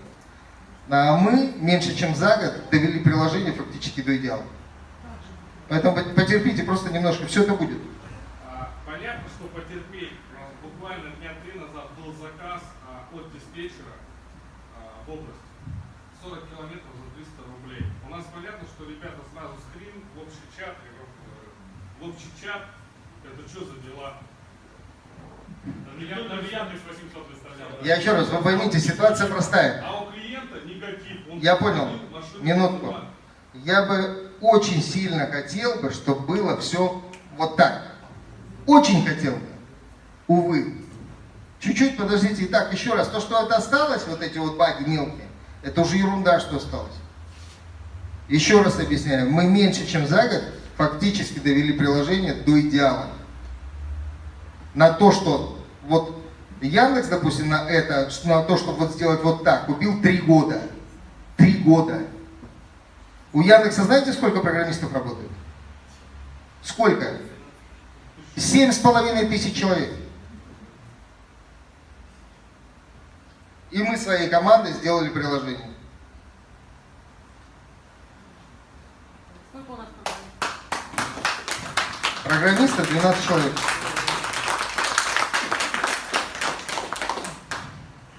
Speaker 1: А мы меньше чем за год довели приложение фактически до идеала. Поэтому потерпите просто немножко, все это будет.
Speaker 9: А, Понятно, что потерпеть. А, Буквально дня три назад был заказ а, от диспетчера а, в область. 40 километров за 300 рублей. У нас понятно, что ребята сразу скрин в общий чат. и говорю, э, В общий чат. Это что за дела? Я- даже Яндекс 800 выставлял.
Speaker 1: Я еще раз, вы поймите, ситуация простая.
Speaker 9: А у клиента негатив. Он
Speaker 1: Я понял. Минутку. Я бы очень сильно хотел бы, чтобы было все вот так. Очень хотел бы. Увы. Чуть-чуть подождите. Итак, еще раз. То, что это осталось, вот эти вот баги мелкие, это уже ерунда, что осталось. Еще раз объясняю. Мы меньше, чем за год фактически довели приложение до идеала. На то, что вот Яндекс, допустим, на это, на то, чтобы вот сделать вот так, убил три года. Три года. У Яндекса знаете, сколько программистов работает? Сколько? Семь с половиной тысяч человек. И мы своей командой сделали приложение.
Speaker 2: Сколько у нас
Speaker 1: Программистов 12 человек.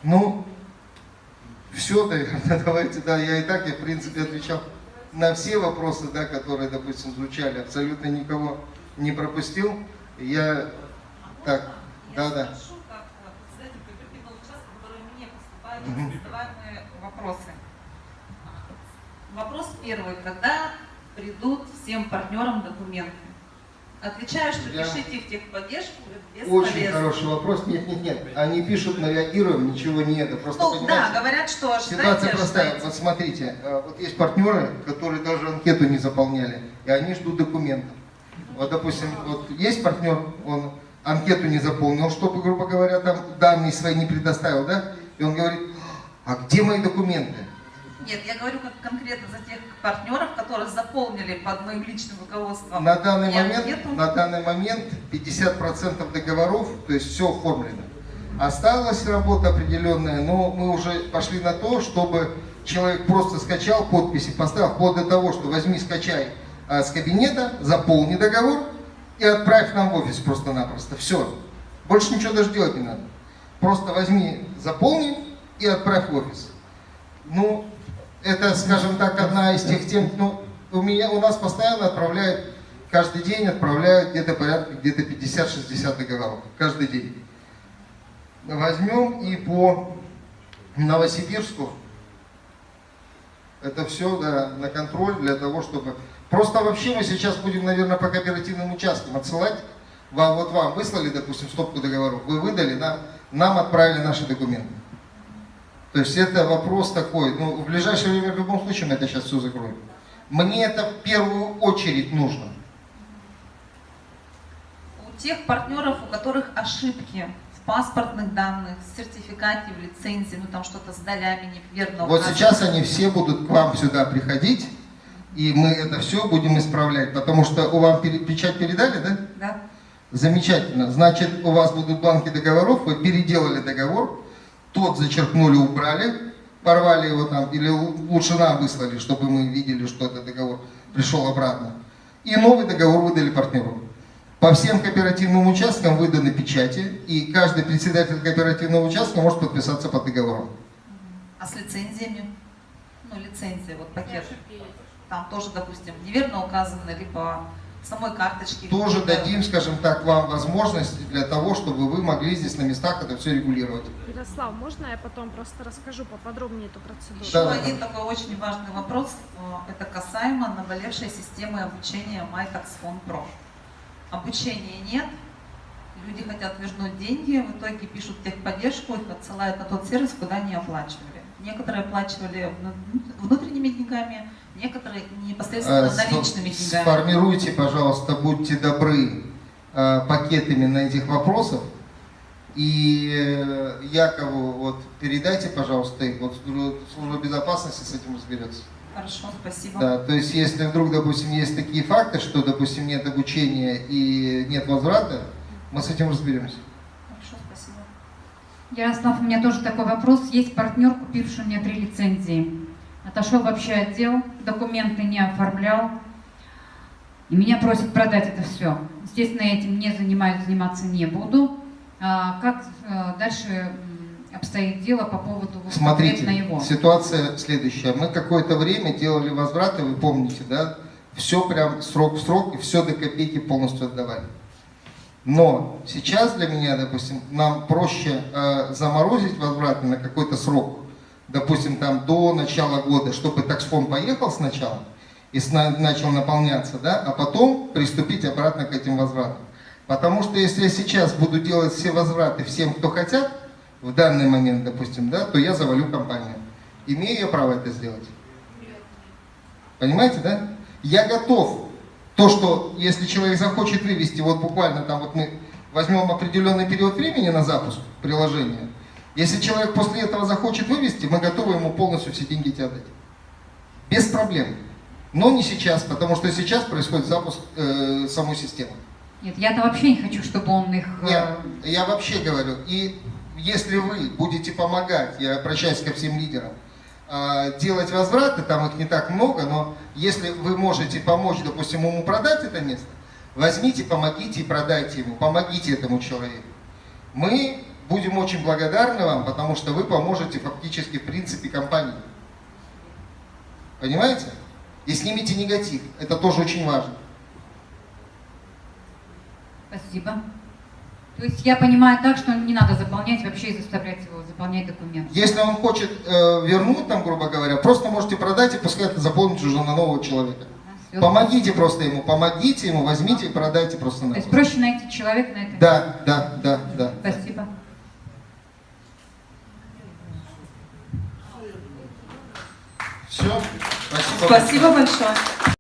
Speaker 1: Ну, все, наверное, давайте, да, я и так, я в принципе отвечал на все вопросы, да, которые, допустим, звучали, абсолютно никого не пропустил. Я, так, да, да.
Speaker 17: Вопросы. Вопрос первый. Когда придут всем партнерам документы? Отвечаю, что
Speaker 1: Я-
Speaker 17: пишите в техподдержку,
Speaker 1: Очень хороший вопрос. Нет, нет, нет. Они пишут, мы реагируем, ничего нет. Просто
Speaker 17: Ну да, говорят, что ожидайте,
Speaker 1: Ситуация простая.
Speaker 17: ожидайте.
Speaker 1: Вот смотрите, э, вот есть партнеры, которые даже анкету не заполняли, и они ждут документов. Вот, допустим, вот есть партнер, он анкету не заполнил, чтобы, грубо говоря, там данные свои не предоставил, да? И он говорит, а где мои документы?
Speaker 17: Нет, я говорю как конкретно за тех партнеров, которые заполнили под моим личным руководством.
Speaker 1: На данный момент,
Speaker 17: анкету.
Speaker 1: на данный момент 50% договоров, то есть все оформлено. Осталась работа определенная, но мы уже пошли на то, чтобы человек просто скачал подписи, поставил, вплоть до того, что возьми, скачай а, с кабинета, заполни договор и отправь нам в офис просто-напросто. Все. Больше ничего даже делать не надо. Просто возьми, заполни и отправь в офис. Ну, это, скажем так, одна из тех тем, ну, у меня, у нас постоянно отправляют, каждый день отправляют где-то порядка, где-то 50-60 договоров. Каждый день. Возьмем и по Новосибирску, это все да, на контроль для того, чтобы... Просто вообще мы сейчас будем, наверное, по кооперативным участкам отсылать. Вам, вот вам выслали, допустим, стопку договоров, вы выдали, нам, нам отправили наши документы. То есть это вопрос такой, ну, в ближайшее время в любом случае мы это сейчас все закроем. Мне это в первую очередь нужно.
Speaker 17: У тех партнеров, у которых ошибки в паспортных данных, в сертификате, в лицензии, ну там что-то с долями неверно
Speaker 1: Вот
Speaker 17: указано.
Speaker 1: сейчас они все будут к вам сюда приходить, и мы это все будем исправлять, потому что у вам печать передали, да?
Speaker 17: Да.
Speaker 1: Замечательно. Значит, у вас будут бланки договоров, вы переделали договор, тот зачеркнули, убрали, порвали его там, или лучше нам выслали, чтобы мы видели, что этот договор пришел обратно. И новый договор выдали партнеру. По всем кооперативным участкам выданы печати, и каждый председатель кооперативного участка может подписаться под договором.
Speaker 17: А с лицензиями? Ну, лицензия, вот пакет. Там тоже, допустим, неверно указано, либо самой карточке.
Speaker 1: Тоже дадим, скажем так, вам возможность для того, чтобы вы могли здесь на местах это все регулировать.
Speaker 18: Ярослав, можно я потом просто расскажу поподробнее эту процедуру?
Speaker 17: Еще
Speaker 1: Да.
Speaker 17: один такой очень важный вопрос, э, это касаемо наболевшей системы обучения MyTaxFone Pro. Обучения нет, люди хотят вернуть деньги, в итоге пишут техподдержку, их отсылают на тот сервис, куда не оплачивали. Некоторые оплачивали вну- внутренними деньгами, некоторые непосредственно
Speaker 1: с-
Speaker 17: наличными деньгами.
Speaker 1: Сформируйте, пожалуйста, будьте добры, э, пакетами на этих вопросов. И э, Якову вот передайте, пожалуйста, их. Вот служба служба безопасности с этим разберется.
Speaker 17: Хорошо, спасибо.
Speaker 1: Да, то есть если вдруг, допустим, есть такие факты, что, допустим, нет обучения и нет возврата, мы с этим разберемся.
Speaker 17: Хорошо, спасибо.
Speaker 10: Ярослав, у меня тоже такой вопрос. Есть партнер, купивший у меня три лицензии. Отошел вообще отдел, документы не оформлял. И меня просят продать это все. Естественно, я этим не занимаюсь, заниматься не буду. А как э, дальше обстоит дело по поводу вот
Speaker 1: Смотрите,
Speaker 10: его?
Speaker 1: ситуация следующая. Мы какое-то время делали возвраты, вы помните, да? Все прям срок в срок, и все до копейки полностью отдавали. Но сейчас для меня, допустим, нам проще э, заморозить возвраты на какой-то срок, допустим, там до начала года, чтобы таксфон поехал сначала и сна- начал наполняться, да, а потом приступить обратно к этим возвратам. Потому что если я сейчас буду делать все возвраты всем, кто хотят, в данный момент, допустим, да, то я завалю компанию. Имею я право это сделать? Понимаете, да? Я готов. То, что если человек захочет вывести, вот буквально там вот мы возьмем определенный период времени на запуск приложения, если человек после этого захочет вывести, мы готовы ему полностью все деньги эти отдать. Без проблем. Но не сейчас, потому что сейчас происходит запуск э, самой системы.
Speaker 10: Нет, я-то вообще не хочу, чтобы он их... э,
Speaker 1: Нет, я вообще говорю, и если вы будете помогать, я обращаюсь ко всем лидерам, э, делать возвраты, там их не так много, но если вы можете помочь, допустим, ему продать это место, возьмите, помогите и продайте ему, помогите этому человеку. Мы будем очень благодарны вам, потому что вы поможете фактически в принципе компании. Понимаете? И снимите негатив, это тоже очень важно.
Speaker 10: Спасибо. То есть я понимаю так, что не надо заполнять вообще и заставлять его заполнять документы.
Speaker 1: Если он хочет э, вернуть, там, грубо говоря, просто можете продать и пускай это заполнит уже на нового человека.
Speaker 10: Все.
Speaker 1: Помогите просто ему, помогите ему, возьмите и продайте просто на.
Speaker 10: То есть проще найти человека на это.
Speaker 1: Да, да, да, да.
Speaker 10: Спасибо.
Speaker 1: Все. Спасибо.
Speaker 13: Спасибо большое.